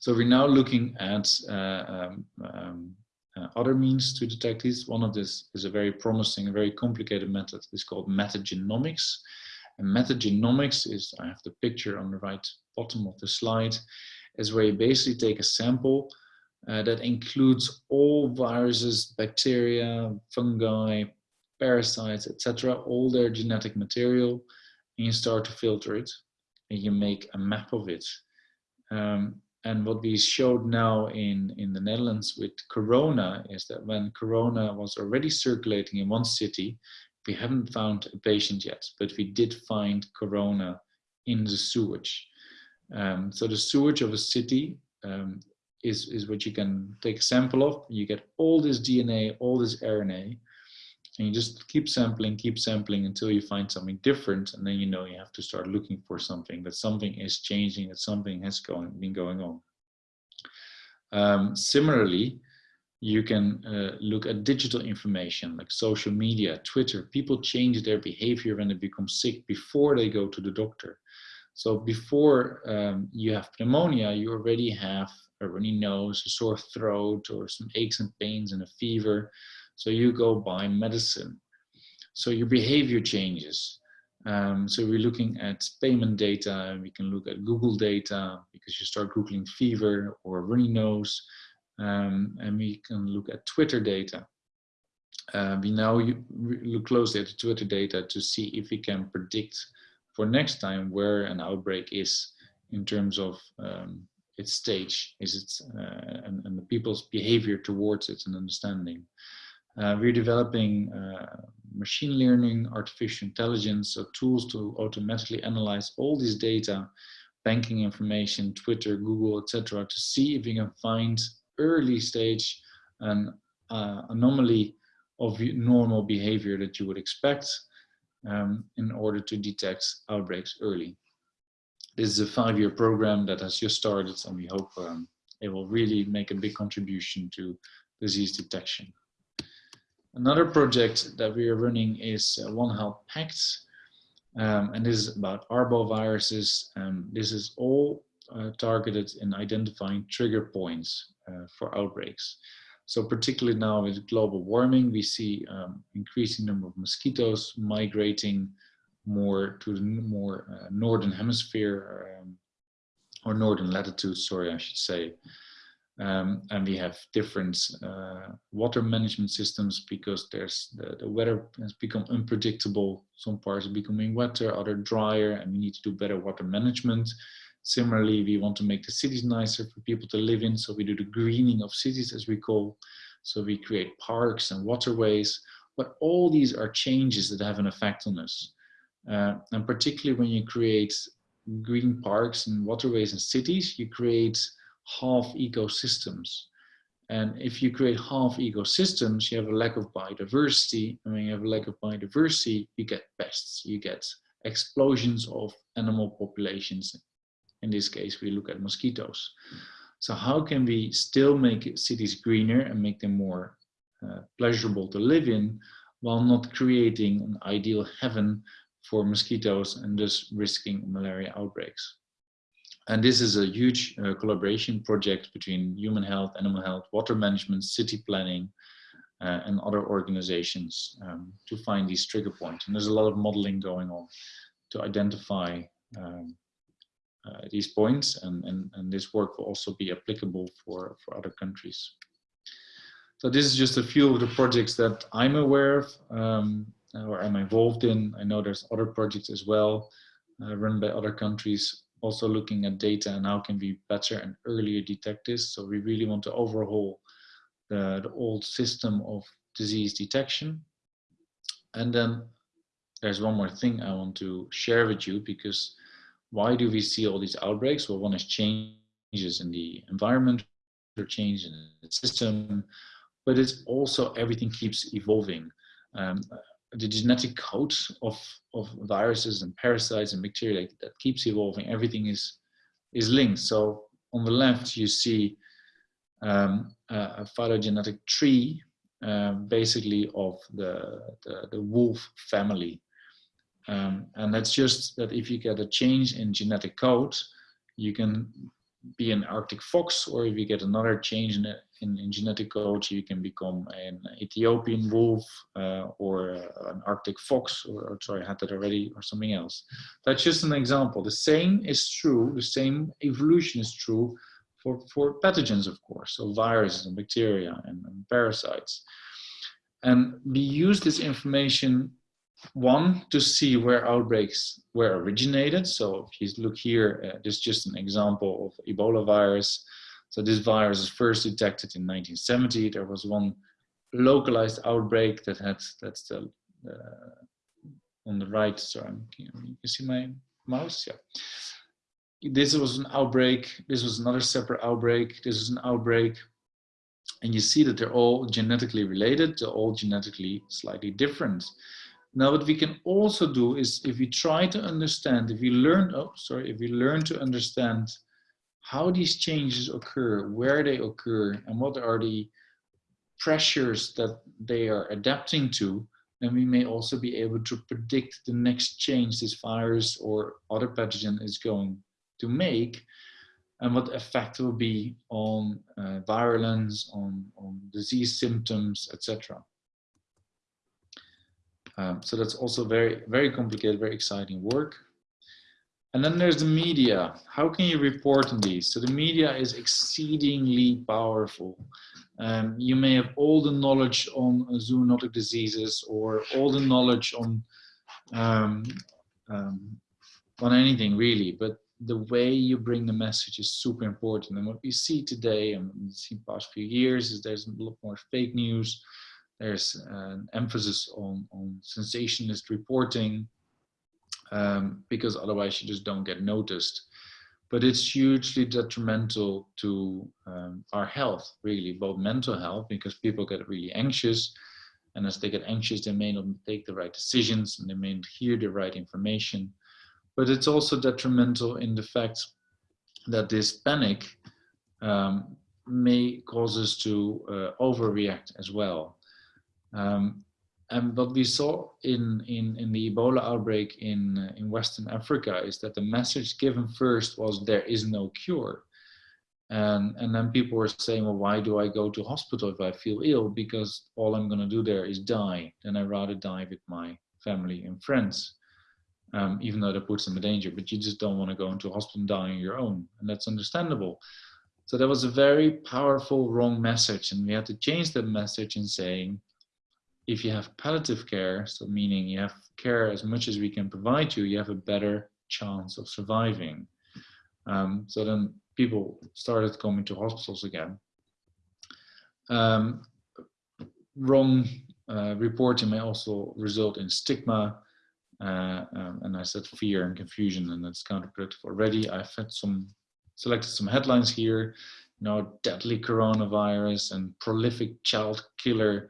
So we're now looking at uh, um, um, uh, other means to detect these. One of this is a very promising, very complicated method. It's called metagenomics. And metagenomics is, I have the picture on the right bottom of the slide, is where you basically take a sample uh, that includes all viruses, bacteria, fungi, parasites, etc., all their genetic material, and you start to filter it, and you make a map of it. Um, and what we showed now in, in the Netherlands with Corona is that when Corona was already circulating in one city, we haven't found a patient yet, but we did find Corona in the sewage. Um, so the sewage of a city um, is, is what you can take a sample of. You get all this DNA, all this RNA, and you just keep sampling, keep sampling until you find something different. And then you know you have to start looking for something, that something is changing, that something has going, been going on. Um, similarly, you can uh, look at digital information like social media, Twitter. People change their behavior when they become sick before they go to the doctor. So before um, you have pneumonia, you already have a runny nose, a sore throat, or some aches and pains and a fever. So you go buy medicine. So your behavior changes. Um, so we're looking at payment data. We can look at Google data because you start Googling fever or runny nose. Um, and we can look at Twitter data. Uh, we now look closely at the Twitter data to see if we can predict for next time where an outbreak is in terms of um, its stage, is it, uh, and, and, the people's behavior towards it and understanding. Uh, we're developing uh, machine learning, artificial intelligence, so tools to automatically analyze all these data, banking information, Twitter, Google, etc., to see if we can find early stage an uh, anomaly of normal behavior that you would expect um, in order to detect outbreaks early. This is a five-year program that has just started and we hope um, it will really make a big contribution to disease detection. Another project that we are running is uh, One Health Pact, um, and this is about arboviruses. Um, this is all uh, targeted in identifying trigger points uh, for outbreaks. So particularly now with global warming, we see um, increasing number of mosquitoes migrating more to the more uh, northern hemisphere um, or northern latitudes, sorry, I should say. Um, and we have different uh, water management systems because there's the, the, weather has become unpredictable. Some parts are becoming wetter, other drier, and we need to do better water management. Similarly, we want to make the cities nicer for people to live in. So we do the greening of cities as we call. So we create parks and waterways, but all these are changes that have an effect on us. Uh, and particularly when you create green parks and waterways and cities, you create half ecosystems. And if you create half ecosystems, you have a lack of biodiversity. And when you have a lack of biodiversity, you get pests, you get explosions of animal populations in this case, we look at mosquitoes. So how can we still make cities greener and make them more uh, pleasurable to live in while not creating an ideal heaven for mosquitoes and thus risking malaria outbreaks? And this is a huge uh, collaboration project between human health, animal health, water management, city planning, uh, and other organizations um, to find these trigger points. And there's a lot of modeling going on to identify um, uh, these points and, and, and this work will also be applicable for, for other countries. So this is just a few of the projects that I'm aware of um, or I'm involved in. I know there's other projects as well uh, run by other countries also looking at data and how can we better and earlier detect this. So we really want to overhaul the, the old system of disease detection. And then there's one more thing I want to share with you because why do we see all these outbreaks? Well, one is changes in the environment, or change in the system, but it's also everything keeps evolving. Um, the genetic code of, of viruses and parasites and bacteria that keeps evolving, everything is, is linked. So on the left, you see um, a phylogenetic tree, uh, basically of the, the, the wolf family. Um, and that's just that if you get a change in genetic code, you can be an Arctic fox, or if you get another change in, in, in genetic code, you can become an Ethiopian wolf uh, or uh, an Arctic fox, or, or, sorry, I had that already, or something else. That's just an example. The same is true, the same evolution is true for, for pathogens, of course, so viruses and bacteria and, and parasites. And we use this information one to see where outbreaks were originated. So if you look here, uh, this is just an example of Ebola virus. So this virus was first detected in 1970. There was one localized outbreak that had, that's the, uh, on the right, sorry, you, you can see my mouse, yeah. This was an outbreak, this was another separate outbreak, this is an outbreak, and you see that they're all genetically related, they're all genetically slightly different. Now, what we can also do is if we try to understand, if we learn, oh, sorry, if we learn to understand how these changes occur, where they occur, and what are the pressures that they are adapting to, then we may also be able to predict the next change this virus or other pathogen is going to make and what effect will be on uh, virulence, on, on disease symptoms, etc. Um, so that's also very, very complicated, very exciting work. And then there's the media. How can you report on these? So the media is exceedingly powerful. Um, you may have all the knowledge on zoonotic diseases or all the knowledge on um, um, on anything really, but the way you bring the message is super important. And what we see today and we see past few years is there's a lot more fake news there's an emphasis on, on sensationalist reporting um, because otherwise you just don't get noticed. But it's hugely detrimental to um, our health, really, both mental health, because people get really anxious. And as they get anxious, they may not take the right decisions and they may not hear the right information. But it's also detrimental in the fact that this panic um, may cause us to uh, overreact as well. Um, and what we saw in, in, in the Ebola outbreak in, uh, in Western Africa is that the message given first was there is no cure. And, and then people were saying, well, why do I go to hospital if I feel ill? Because all I'm going to do there is die. Then I'd rather die with my family and friends, um, even though that puts them in danger. But you just don't want to go into a hospital and die on your own. And that's understandable. So that was a very powerful wrong message. And we had to change that message in saying, if you have palliative care, so meaning you have care as much as we can provide you, you have a better chance of surviving. Um, so then people started coming to hospitals again. Um, wrong uh, reporting may also result in stigma, uh, um, and I said fear and confusion, and that's counterproductive already. I've had some selected some headlines here, you know, deadly coronavirus and prolific child killer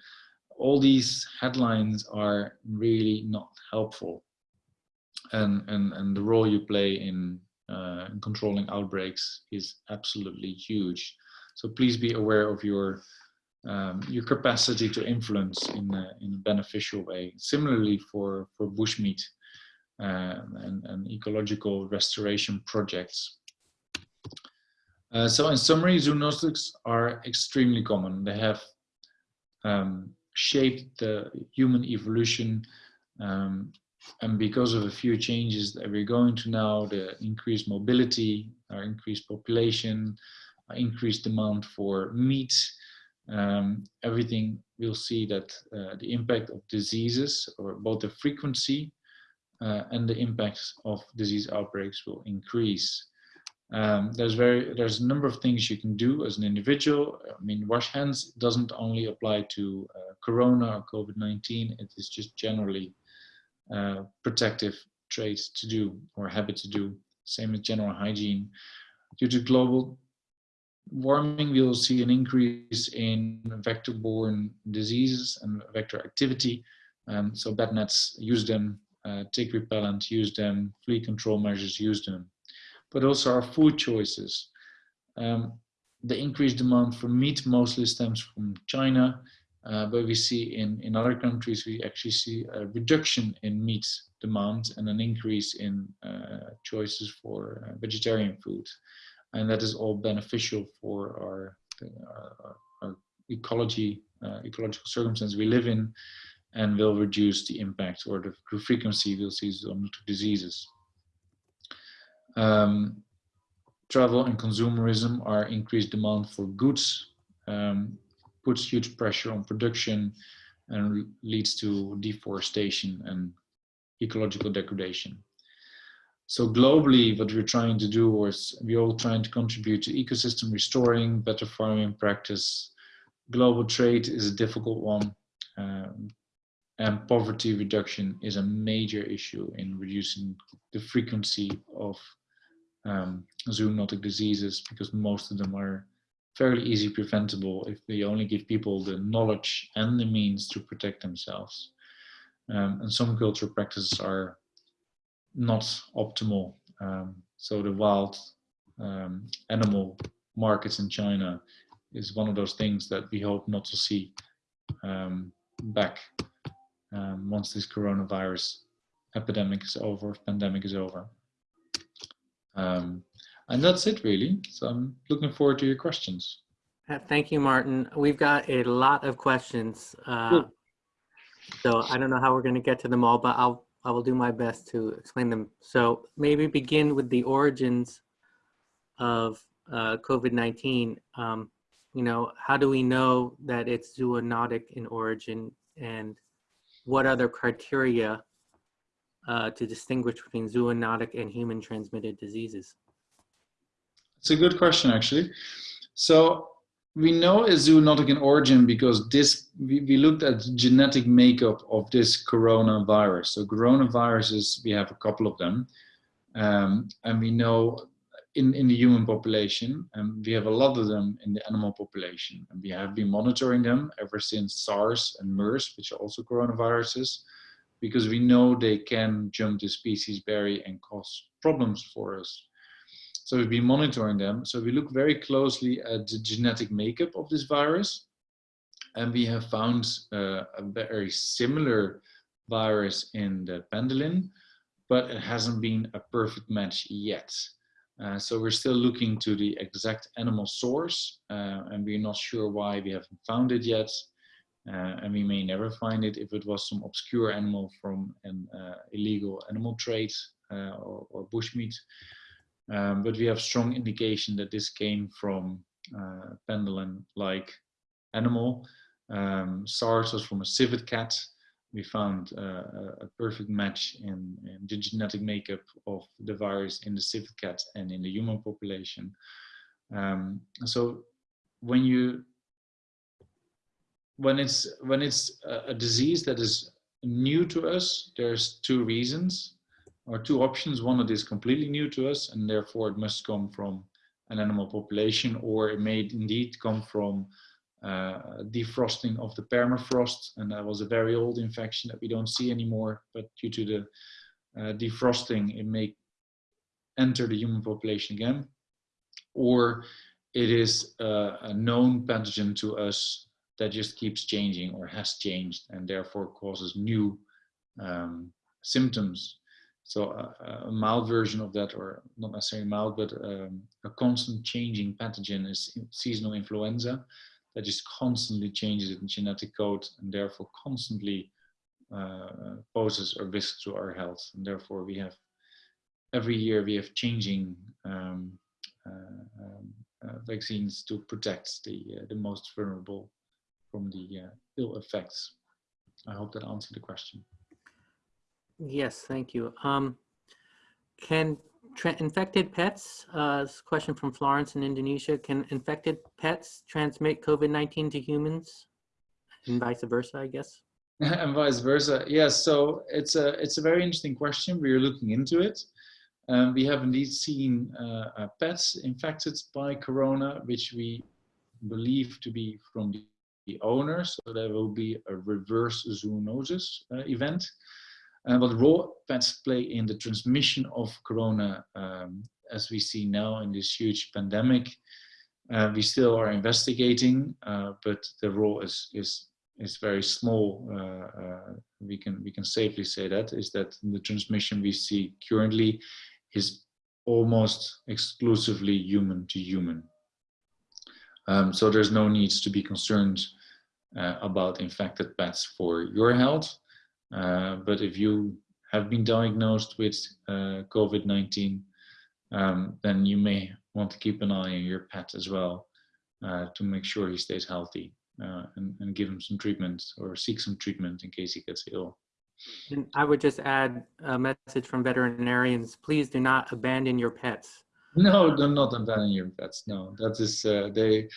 all these headlines are really not helpful. And, and, and the role you play in, uh, in controlling outbreaks is absolutely huge. So please be aware of your um, your capacity to influence in a, in a beneficial way. Similarly for, for bushmeat um, and, and ecological restoration projects. Uh, so in summary, zoonotics are extremely common. They have um, shaped the human evolution um, and because of a few changes that we're going to now, the increased mobility, our increased population, our increased demand for meat, um, everything we'll see that uh, the impact of diseases or both the frequency uh, and the impacts of disease outbreaks will increase. Um, there's very there's a number of things you can do as an individual. I mean, wash hands doesn't only apply to uh, Corona or COVID-19. It is just generally uh, protective traits to do or habit to do. Same as general hygiene. Due to global warming, we will see an increase in vector-borne diseases and vector activity. Um, so bed nets, use them. Uh, tick repellent, use them. Flea control measures, use them but also our food choices. Um, the increased demand for meat mostly stems from China, uh, but we see in, in other countries, we actually see a reduction in meat demand and an increase in uh, choices for uh, vegetarian food. And that is all beneficial for our, our, our ecology, uh, ecological circumstances we live in, and will reduce the impact or the frequency we'll see on diseases. Um, travel and consumerism are increased demand for goods, um, puts huge pressure on production and leads to deforestation and ecological degradation. So globally, what we're trying to do is we're all trying to contribute to ecosystem restoring, better farming practice. Global trade is a difficult one. Um, and poverty reduction is a major issue in reducing the frequency of um, zoonotic diseases because most of them are fairly easy preventable if we only give people the knowledge and the means to protect themselves. Um, and some cultural practices are not optimal. Um, so the wild um, animal markets in China is one of those things that we hope not to see um, back um, once this coronavirus epidemic is over, pandemic is over. Um, and that's it really. So I'm looking forward to your questions. Uh, thank you, Martin. We've got a lot of questions. Uh, so I don't know how we're going to get to them all, but I'll, I will do my best to explain them. So maybe begin with the origins of uh, COVID-19. Um, you know, how do we know that it's zoonotic in origin and what other criteria uh, to distinguish between zoonotic and human transmitted diseases? It's a good question, actually. So we know it's zoonotic in origin because this we, we looked at genetic makeup of this coronavirus. So coronaviruses, we have a couple of them. Um, and we know in, in the human population, and we have a lot of them in the animal population. And we have been monitoring them ever since SARS and MERS, which are also coronaviruses because we know they can jump the species barrier and cause problems for us. So we've been monitoring them. So we look very closely at the genetic makeup of this virus. And we have found uh, a very similar virus in the pangolin, but it hasn't been a perfect match yet. Uh, so we're still looking to the exact animal source, uh, and we're not sure why we haven't found it yet. Uh, and we may never find it if it was some obscure animal from an uh, illegal animal trade uh, or, or, bushmeat. Um, but we have strong indication that this came from uh, pangolin-like animal. Um, SARS was from a civet cat. We found uh, a perfect match in, in, the genetic makeup of the virus in the civet cat and in the human population. Um, so when you when it's when it's a, disease that is new to us, there's two reasons or two options. One, it is completely new to us and therefore it must come from an animal population or it may indeed come from uh, defrosting of the permafrost and that was a very old infection that we don't see anymore but due to the uh, defrosting it may enter the human population again or it is uh, a known pathogen to us that just keeps changing or has changed and therefore causes new um, symptoms. So a, a, mild version of that, or not necessarily mild, but um, a constant changing pathogen is seasonal influenza that just constantly changes its genetic code and therefore constantly uh, poses a risk to our health. And therefore we have, every year we have changing um, uh, um, uh, vaccines to protect the, uh, the most vulnerable from the uh, ill effects. I hope that answered the question. Yes, thank you. Um, can infected pets, uh, question from Florence in Indonesia, can infected pets transmit COVID-19 to humans and vice versa, I guess? and vice versa. Yes, so it's a, it's a very interesting question. We are looking into it. Um, we have indeed seen uh, uh, pets infected by corona, which we believe to be from the owner, so there will be a reverse zoonosis uh, event. Uh, what role pets play in the transmission of corona, um, as we see now in this huge pandemic, Uh, we still are investigating, uh, but the role is is is very small. Uh, uh, we can we can safely say that is that the transmission we see currently is almost exclusively human to human. Um, so there's no needs to be concerned uh, about infected pets for your health. Uh, but if you have been diagnosed with uh, COVID-19, um, then you may want to keep an eye on your pet as well uh, to make sure he stays healthy uh, and, and give him some treatment or seek some treatment in case he gets ill. And I would just add a message from veterinarians, please do not abandon your pets. No, do not your pets. No, that is, uh, they,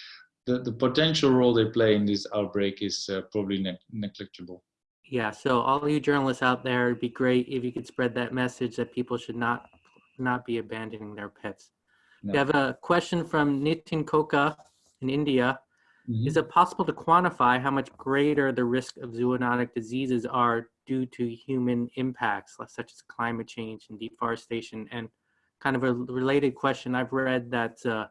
the, the potential role they play in this outbreak is uh, probably ne negligible. Yeah, so all you journalists out there, it'd be great if you could spread that message that people should not not be abandoning their pets. No. We have a question from Nitin Koka in India. Mm -hmm. Is it possible to quantify how much greater the risk of zoonotic diseases are due to human impacts, such as climate change and deforestation? And kind of a related question, I've read that uh,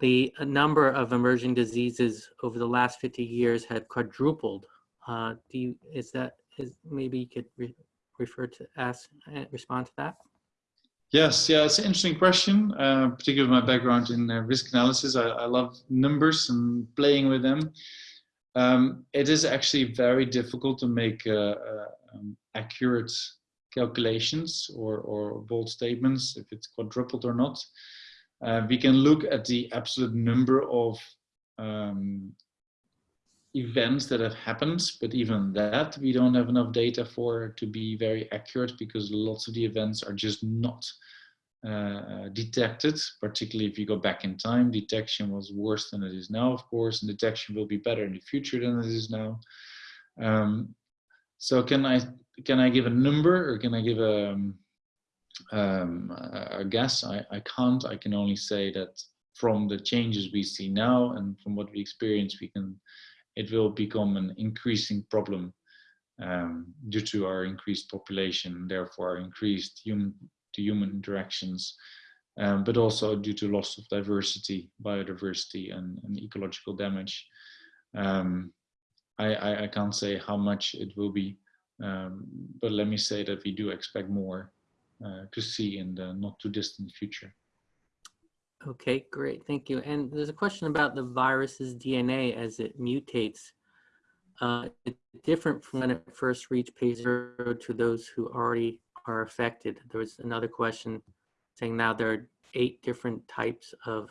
the number of emerging diseases over the last 50 years had quadrupled. Uh, do you, is that, is maybe you could re refer to ask, uh, respond to that? Yes, yeah, it's an interesting question, uh, particularly my background in uh, risk analysis. I, I, love numbers and playing with them. Um, it is actually very difficult to make uh, uh um, accurate calculations or, or bold statements, if it's quadrupled or not. Uh, we can look at the absolute number of um, events that have happened, but even that we don't have enough data for to be very accurate because lots of the events are just not uh, detected, particularly if you go back in time. Detection was worse than it is now, of course, and detection will be better in the future than it is now. Um, so can I can I give a number or can I give a, um, um a guess? I, I can't. I can only say that from the changes we see now and from what we experience, we can it will become an increasing problem um, due to our increased population, therefore our increased human to human interactions, um, but also due to loss of diversity, biodiversity, and, and ecological damage. Um, I, I, I, can't say how much it will be, um, but let me say that we do expect more uh, to see in the not too distant future. Okay, great, thank you. And there's a question about the virus's DNA as it mutates. Uh, it's different from when it first reached page zero to those who already are affected. There was another question saying now there are eight different types of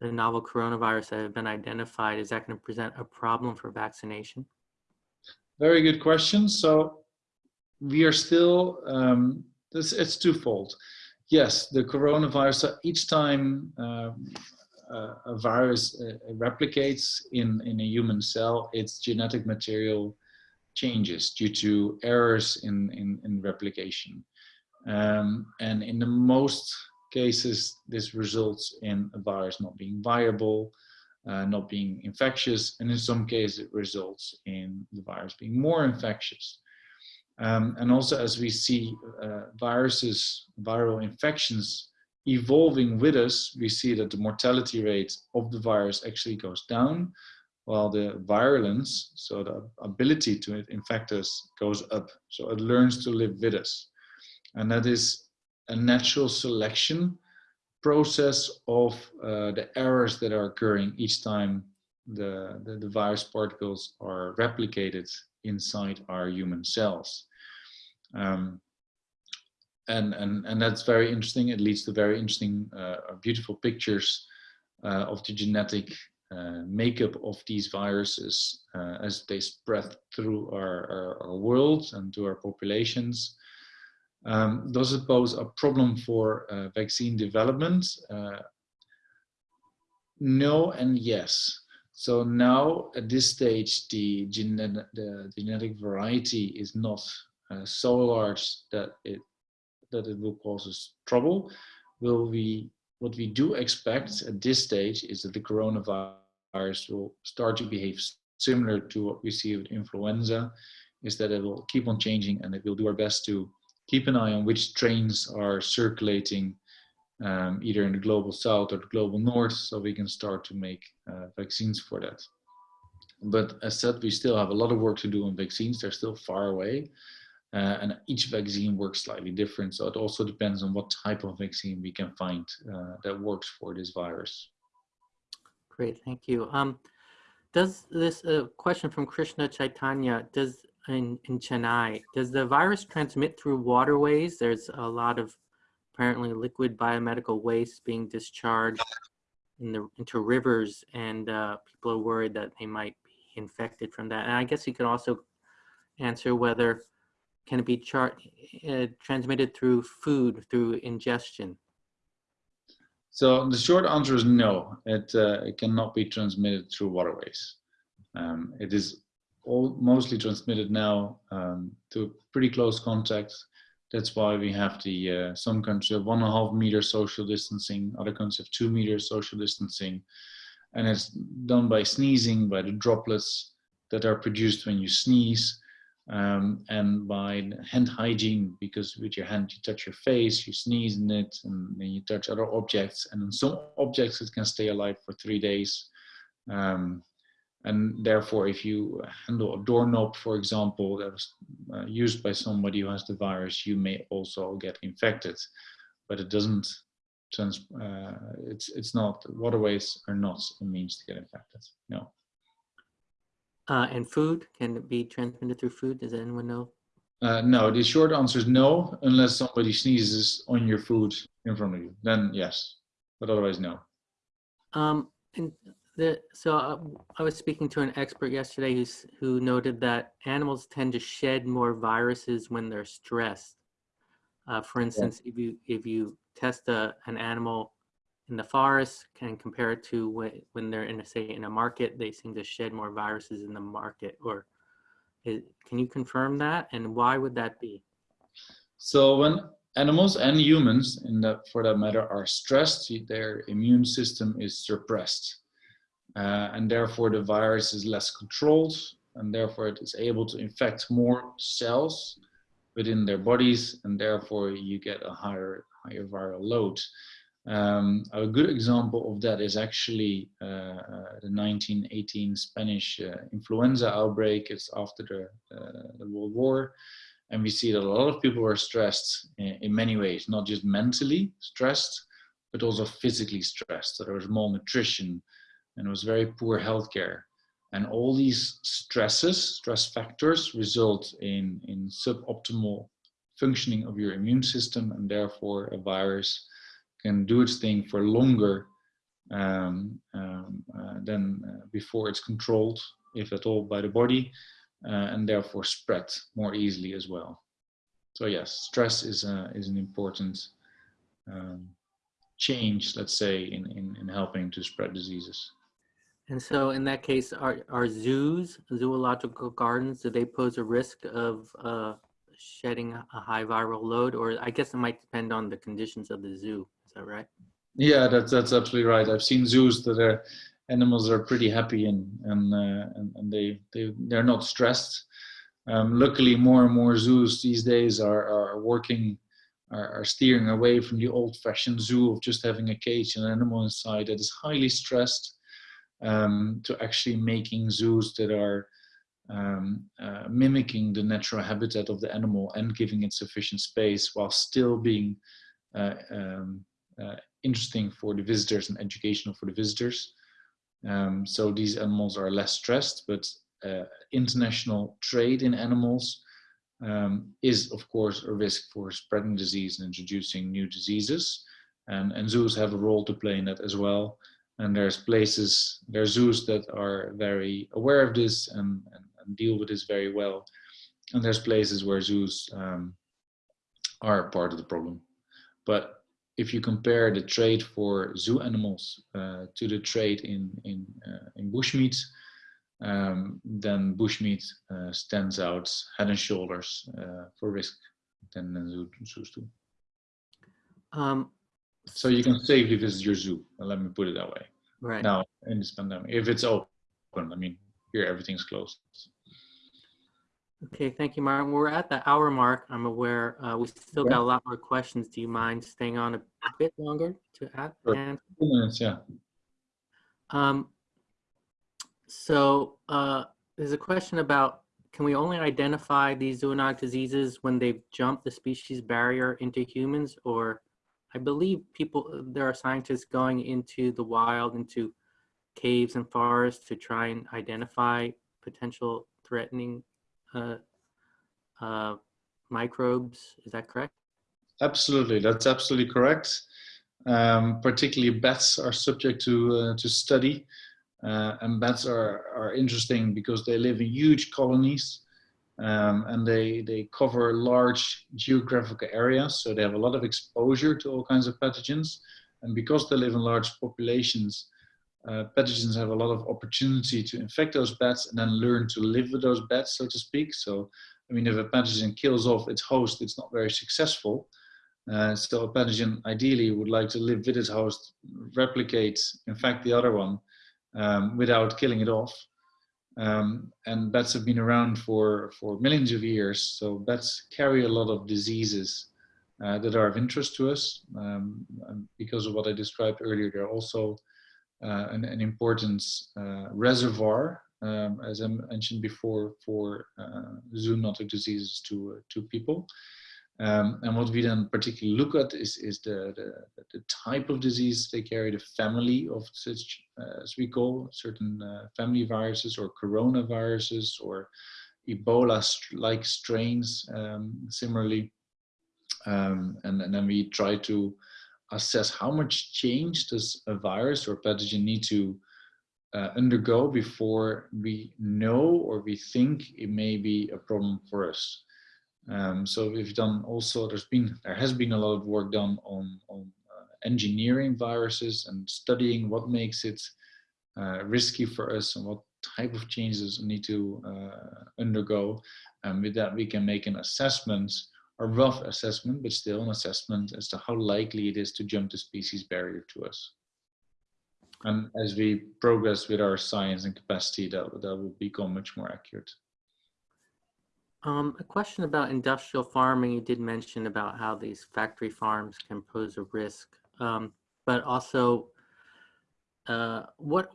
the novel coronavirus that have been identified. Is that going to present a problem for vaccination? Very good question. So we are still, um, this, it's twofold. Yes, the coronavirus, each time uh, a virus uh, replicates in, in a human cell, its genetic material changes due to errors in, in, in replication. Um, and in the most cases, this results in a virus not being viable, uh, not being infectious, and in some cases it results in the virus being more infectious. Um, and also as we see uh, viruses, viral infections evolving with us, we see that the mortality rate of the virus actually goes down, while the virulence, so the ability to infect us, goes up. So it learns to live with us. And that is a natural selection process of uh, the errors that are occurring each time the, the, the virus particles are replicated inside our human cells. Um, and, and, and that's very interesting. It leads to very interesting, uh, beautiful pictures uh, of the genetic uh, makeup of these viruses uh, as they spread through our, our, our, world and to our populations. Um, does it pose a problem for uh, vaccine development? Uh, no and yes. So now at this stage, the, gene the genetic variety is not uh, so large that it that it will cause us trouble. Will we? What we do expect at this stage is that the coronavirus will start to behave similar to what we see with influenza, is that it will keep on changing and it will do our best to keep an eye on which strains are circulating um, either in the global south or the global north, so we can start to make uh, vaccines for that. But as said, we still have a lot of work to do on vaccines. They're still far away. Uh, and each vaccine works slightly different. So it also depends on what type of vaccine we can find uh, that works for this virus. Great, thank you. Um, does this uh, question from Krishna Chaitanya, does in, in Chennai, does the virus transmit through waterways? There's a lot of apparently liquid biomedical waste being discharged in the, into rivers and uh, people are worried that they might be infected from that. And I guess you could also answer whether can it be uh, transmitted through food, through ingestion? So the short answer is no, it, uh, it cannot be transmitted through waterways. Um, it is all mostly transmitted now um, to pretty close contact. That's why we have the, uh, some countries have one and a half meter social distancing, other countries have two meters social distancing. And it's done by sneezing, by the droplets that are produced when you sneeze um, and by hand hygiene because with your hand you touch your face you sneeze in it and then you touch other objects and in some objects it can stay alive for three days um, and therefore if you handle a doorknob for example that was uh, used by somebody who has the virus you may also get infected but it doesn't trans uh, it's it's not waterways are not a means to get infected no uh, and food, can it be transmitted through food? Does anyone know? Uh, no, the short answer is no, unless somebody sneezes on your food in front of you. Then yes, but otherwise no. Um, and the, so uh, I was speaking to an expert yesterday who's, who noted that animals tend to shed more viruses when they're stressed. Uh, for instance, yeah. if you if you test a, an animal in the forest can compare it to when, when they're in a say in a market they seem to shed more viruses in the market or is, can you confirm that and why would that be so when animals and humans in that for that matter are stressed their immune system is suppressed uh, and therefore the virus is less controlled and therefore it is able to infect more cells within their bodies and therefore you get a higher higher viral load um, a good example of that is actually uh, uh, the 1918 Spanish uh, influenza outbreak. It's after the, uh, the, World War. And we see that a lot of people were stressed in, in, many ways, not just mentally stressed, but also physically stressed. So there was malnutrition and it was very poor healthcare. And all these stresses, stress factors, result in, in suboptimal functioning of your immune system and therefore a virus can do its thing for longer um, um, uh, than uh, before it's controlled, if at all, by the body, uh, and therefore spread more easily as well. So yes, stress is, a, is an important um, change, let's say, in, in, in helping to spread diseases. And so in that case, are, are zoos, zoological gardens, do they pose a risk of uh, shedding a high viral load? Or I guess it might depend on the conditions of the zoo is that right? Yeah, that's that's absolutely right. I've seen zoos that are animals are pretty happy and and uh, and, and, they they they're not stressed. Um, luckily, more and more zoos these days are are working are, steering away from the old-fashioned zoo of just having a cage and an animal inside that is highly stressed um, to actually making zoos that are um, uh, mimicking the natural habitat of the animal and giving it sufficient space while still being uh, um, uh, interesting for the visitors and educational for the visitors. Um, so these animals are less stressed, but uh, international trade in animals um, is of course a risk for spreading disease and introducing new diseases. And, and zoos have a role to play in that as well. And there's places, there's zoos that are very aware of this and, and, and deal with this very well. And there's places where zoos um, are part of the problem. But if you compare the trade for zoo animals uh, to the trade in in uh, in bushmeat, um, then bushmeat uh, stands out head and shoulders uh, for risk than zoo, zoos do. Um, so you can safely visit your zoo. Let me put it that way. Right now in this pandemic, if it's open, I mean here everything's closed. Okay, thank you, Martin. We're at the hour mark. I'm aware. Uh, we still got a lot more questions. Do you mind staying on a bit longer to add? Sure. And, Two minutes, yeah. um, so, uh, there's a question about, can we only identify these zoonotic diseases when they've jumped the species barrier into humans? Or I believe people, there are scientists going into the wild, into caves and forests to try and identify potential threatening uh, uh, microbes. Is that correct? Absolutely, that's absolutely correct. Um, particularly bats are subject to uh, to study, uh, and bats are are interesting because they live in huge colonies, um, and they they cover large geographical areas, so they have a lot of exposure to all kinds of pathogens, and because they live in large populations. Uh, pathogens have a lot of opportunity to infect those bats and then learn to live with those bats, so to speak. So, I mean, if a pathogen kills off its host, it's not very successful. Uh, so a pathogen ideally would like to live with its host, replicate, infect the other one um, without killing it off. Um, and bats have been around for, for millions of years. So bats carry a lot of diseases uh, that are of interest to us. Um, because of what I described earlier, they're also uh, an, an important uh, reservoir, um, as I mentioned before, for uh, zoonotic diseases to, to people. Um, and what we then particularly look at is, is the, the, the, type of disease they carry, the family of such, uh, as we call certain uh, family viruses or coronaviruses or Ebola-like strains, um, similarly. Um, and, and then we try to assess how much change does a virus or pathogen need to uh, undergo before we know or we think it may be a problem for us. Um, so we've done also, there's been, there has been a lot of work done on, on uh, engineering viruses and studying what makes it uh, risky for us and what type of changes need to uh, undergo. And with that, we can make an assessment, a rough assessment, but still an assessment as to how likely it is to jump the species barrier to us. And as we progress with our science and capacity, that, that will become much more accurate. Um, a question about industrial farming. You did mention about how these factory farms can pose a risk, um, but also uh, what,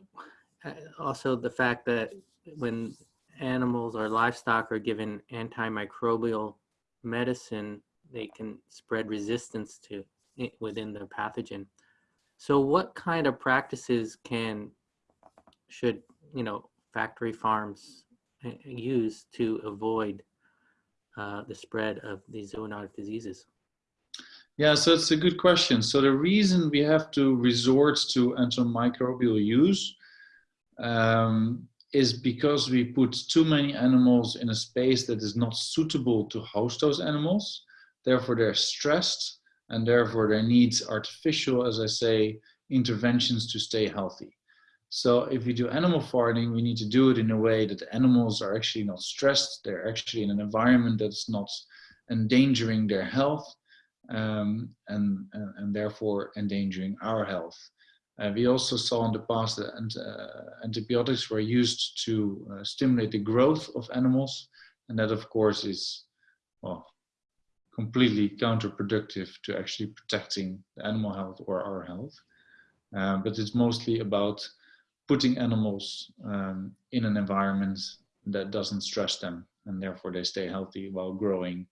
uh, also the fact that when animals or livestock are given antimicrobial medicine, they can spread resistance to it within the pathogen. So what kind of practices can, should, you know, factory farms uh, use to avoid uh, the spread of these zoonotic diseases? Yeah, so it's a good question. So the reason we have to resort to antimicrobial use um, is because we put too many animals in a space that is not suitable to host those animals. Therefore, they're stressed and therefore they need artificial, as I say, interventions to stay healthy. So if we do animal farming, we need to do it in a way that the animals are actually not stressed. They're actually in an environment that's not endangering their health um, and, and, therefore endangering our health. Uh, we also saw in the past that uh, antibiotics were used to uh, stimulate the growth of animals. And that of course is, well, completely counterproductive to actually protecting the animal health or our health. Uh, but it's mostly about putting animals um, in an environment that doesn't stress them and therefore they stay healthy while growing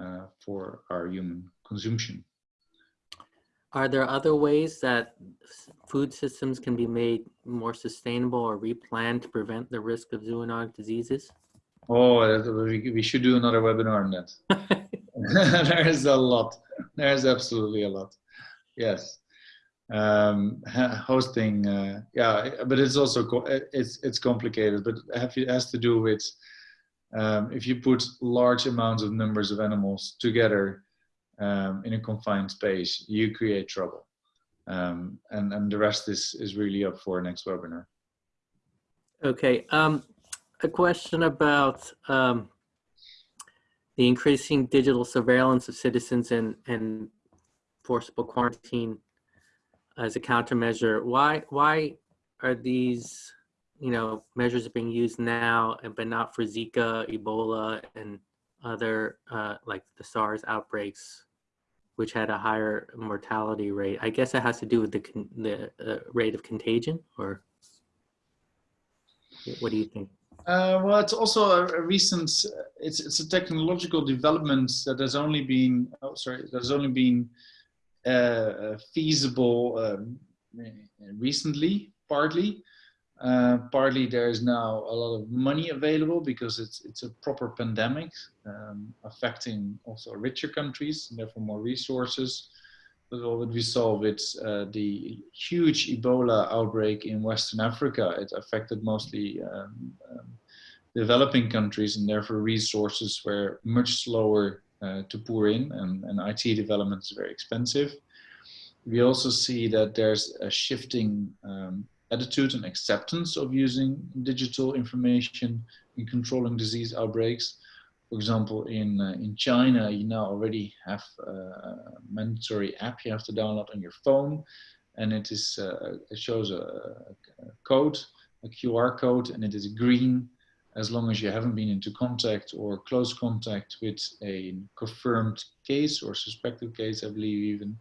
uh, for our human consumption. Are there other ways that food systems can be made more sustainable or replanned to prevent the risk of zoonotic diseases? Oh, we, we should do another webinar on that. there is a lot. There is absolutely a lot. Yes um, hosting uh, yeah but it's also it's it's complicated but it has to do with um, if you put large amounts of numbers of animals together um, in a confined space you create trouble. Um, and and the rest is is really up for next webinar. Okay um, a question about um, the increasing digital surveillance of citizens and and forcible quarantine as a countermeasure. Why why are these you know, measures being used now, and but not for Zika, Ebola, and other uh, like the SARS outbreaks, which had a higher mortality rate. I guess it has to do with the the uh, rate of contagion, or what do you think? Uh, well, it's also a, a, recent. It's it's a technological development that has only been. Oh, sorry, that has only been uh, uh feasible um, recently, partly. Uh, partly there is now a lot of money available because it's it's a proper pandemic um, affecting also richer countries and therefore more resources. But what we saw with uh, the huge Ebola outbreak in Western Africa, it affected mostly um, um, developing countries and therefore resources were much slower to pour in and, and IT development is very expensive. We also see that there's a shifting um, attitude and acceptance of using digital information in controlling disease outbreaks. For example, in, uh, in China, you now already have a mandatory app you have to download on your phone. And it, is, uh, it shows a, a code, a QR code, and it is green as long as you haven't been into contact or close contact with a confirmed case or suspected case, I believe even.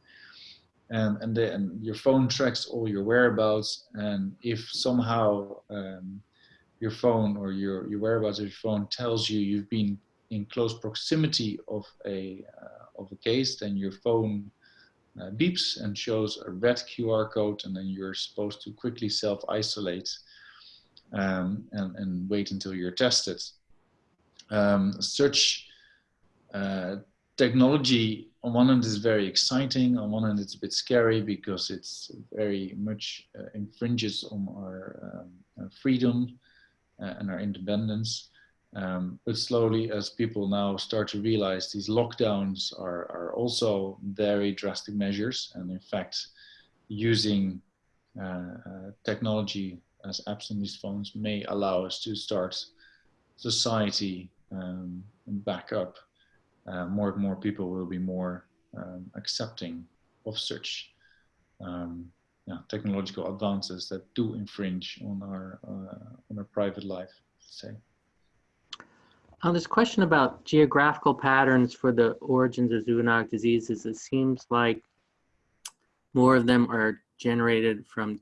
And and, the, and your phone tracks all your whereabouts and if somehow um, your phone or your, your whereabouts of your phone tells you you've been in close proximity of a uh, of a case then your phone uh, beeps and shows a red QR code and then you're supposed to quickly self-isolate um, and, and wait until you're tested. Um, such uh, technology on one hand is very exciting, on one hand it's a bit scary because it's very much uh, infringes on our, um, freedom uh, and our independence. Um, but slowly as people now start to realize these lockdowns are, are also very drastic measures and in fact using uh, uh technology as apps on these phones may allow us to start society um, back up uh, more and more people will be more um, accepting of such um, yeah, technological advances that do infringe on our uh, on our private life. Say. On this question about geographical patterns for the origins of zoonotic diseases, it seems like more of them are generated from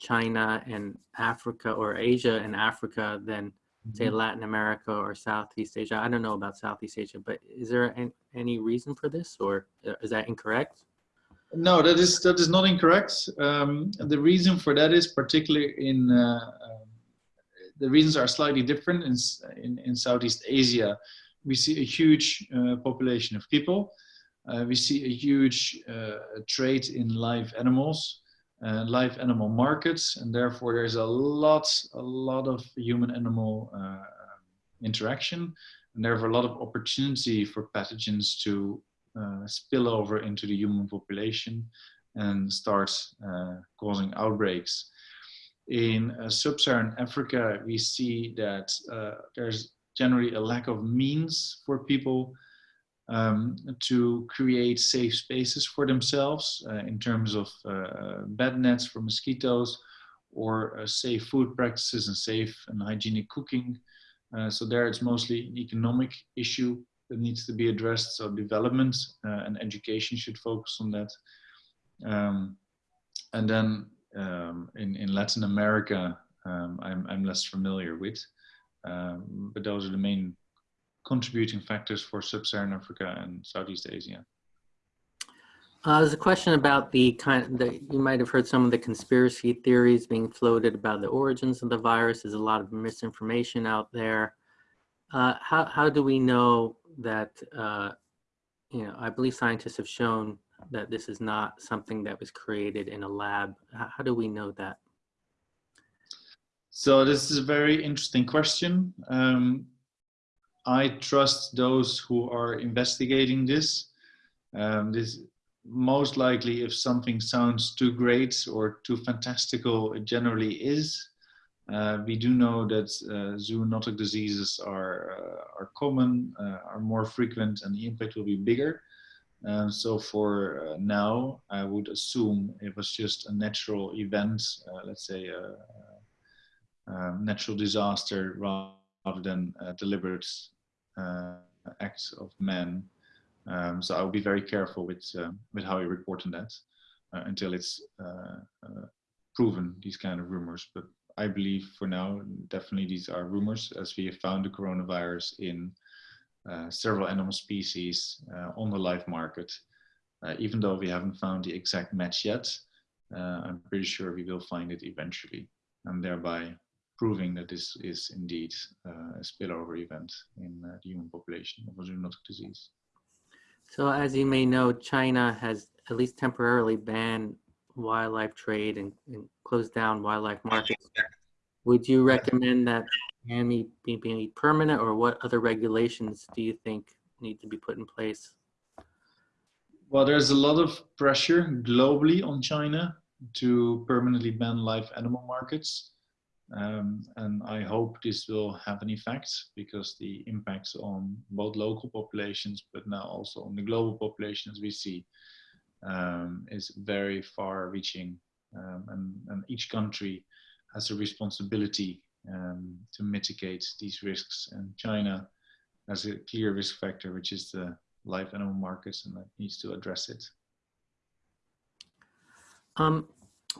China and Africa or Asia and Africa than say mm-hmm. Latin America or Southeast Asia. I don't know about Southeast Asia, but is there any, any reason for this or uh, is that incorrect? No, that is that is not incorrect. Um, the reason for that is particularly in uh, um, the reasons are slightly different in, in, in Southeast Asia. We see a huge uh, population of people. Uh, we see a huge uh, trade in live animals uh, live animal markets, and therefore there's a lot, a lot of human-animal uh, interaction, and therefore a lot of opportunity for pathogens to uh, spill over into the human population and start uh, causing outbreaks. In uh, sub-Saharan Africa, we see that uh, there's generally a lack of means for people um, to create safe spaces for themselves uh, in terms of uh, bed nets for mosquitoes or uh, safe food practices and safe and hygienic cooking. Uh, so there it's mostly an economic issue that needs to be addressed. So development uh, and education should focus on that. Um, and then um, in, in Latin America, um, I'm, I'm less familiar with, um, but those are the main contributing factors for sub-Saharan Africa and Southeast Asia? Uh, there's a question about the kind that you might have heard some of the conspiracy theories being floated about the origins of the virus. There's a lot of misinformation out there. Uh, how, how do we know that, uh, you know, I believe scientists have shown that this is not something that was created in a lab. How, how do we know that? So this is a very interesting question. Um, I trust those who are investigating this. Um, this most likely, if something sounds too great or too fantastical, it generally is. Uh, we do know that uh, zoonotic diseases are uh, are common, uh, are more frequent, and the impact will be bigger. Um, so for uh, now, I would assume it was just a natural event, uh, let's say a, um, natural disaster rather than a deliberate uh, acts of men. Um, so I will be very careful with uh, with how I report on that uh, until it's uh, uh, proven these kind of rumors. But I believe for now, definitely these are rumors, as we have found the coronavirus in uh, several animal species on the live market. even though we haven't found the exact match yet, I'm pretty sure we will find it eventually, and thereby proving that this is indeed uh, a spillover event in uh, the human population of a zoonotic disease. So as you may know, China has at least temporarily banned wildlife trade and, and closed down wildlife markets. Would you recommend that ban be, be permanent or what other regulations do you think need to be put in place? Well, there's a lot of pressure globally on China to permanently ban live animal markets. Um, and I hope this will have an effect because the impacts on both local populations, but now also on the global populations we see um, is very far reaching. Um, and, and, each country has a responsibility um, to mitigate these risks. And China has a clear risk factor, which is the live animal markets, and that needs to address it. Um,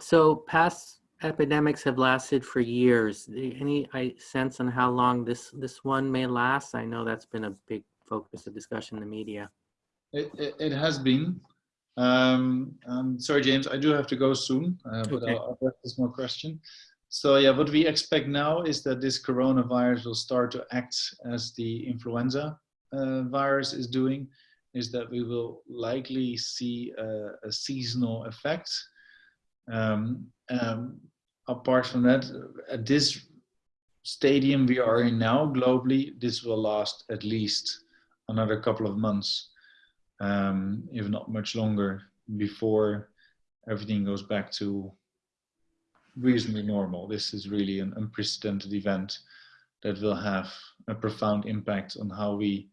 so past epidemics have lasted for years. Any sense on how long this this one may last? I know that's been a big focus of discussion in the media. It, it, it has been. Um, um, sorry, James, I do have to go soon, uh, but okay. I'll, I'll this more question. So yeah, what we expect now is that this coronavirus will start to act as the influenza uh, virus is doing, is that we will likely see a, a seasonal effect. Um, um, apart from that, at this stadium we are in now globally, this will last at least another couple of months, um, if not much longer, before everything goes back to reasonably normal. This is really an unprecedented event that will have a profound impact on how we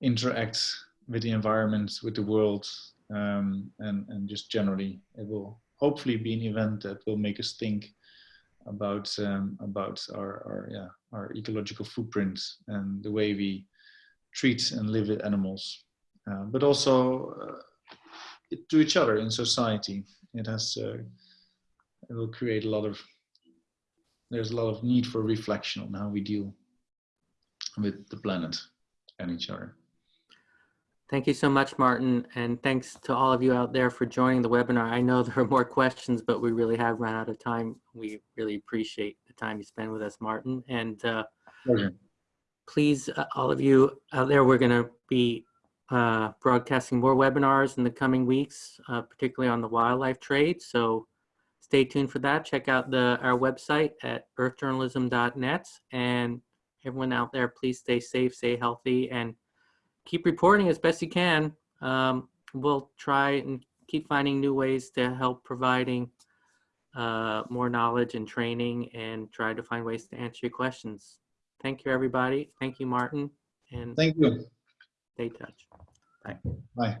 interact with the environment, with the world, um, and, and just generally it will hopefully be an event that will make us think about um, about our, our yeah our ecological footprint and the way we treat and live with animals, uh, but also uh, to each other in society. It has uh, it will create a lot of there's a lot of need for reflection on how we deal with the planet and each other. Thank you so much, Martin. And thanks to all of you out there for joining the webinar. I know there are more questions, but we really have run out of time. We really appreciate the time you spend with us, Martin. And uh, please, uh, all of you out there, we're going to be uh, broadcasting more webinars in the coming weeks, uh, particularly on the wildlife trade. So stay tuned for that. Check out the our website at earthjournalism.net. And everyone out there, please stay safe, stay healthy, and keep reporting as best you can. Um, we'll try and keep finding new ways to help providing uh, more knowledge and training and try to find ways to answer your questions. Thank you, everybody. Thank you, Martin. And thank you. Stay in touch. Bye. Bye.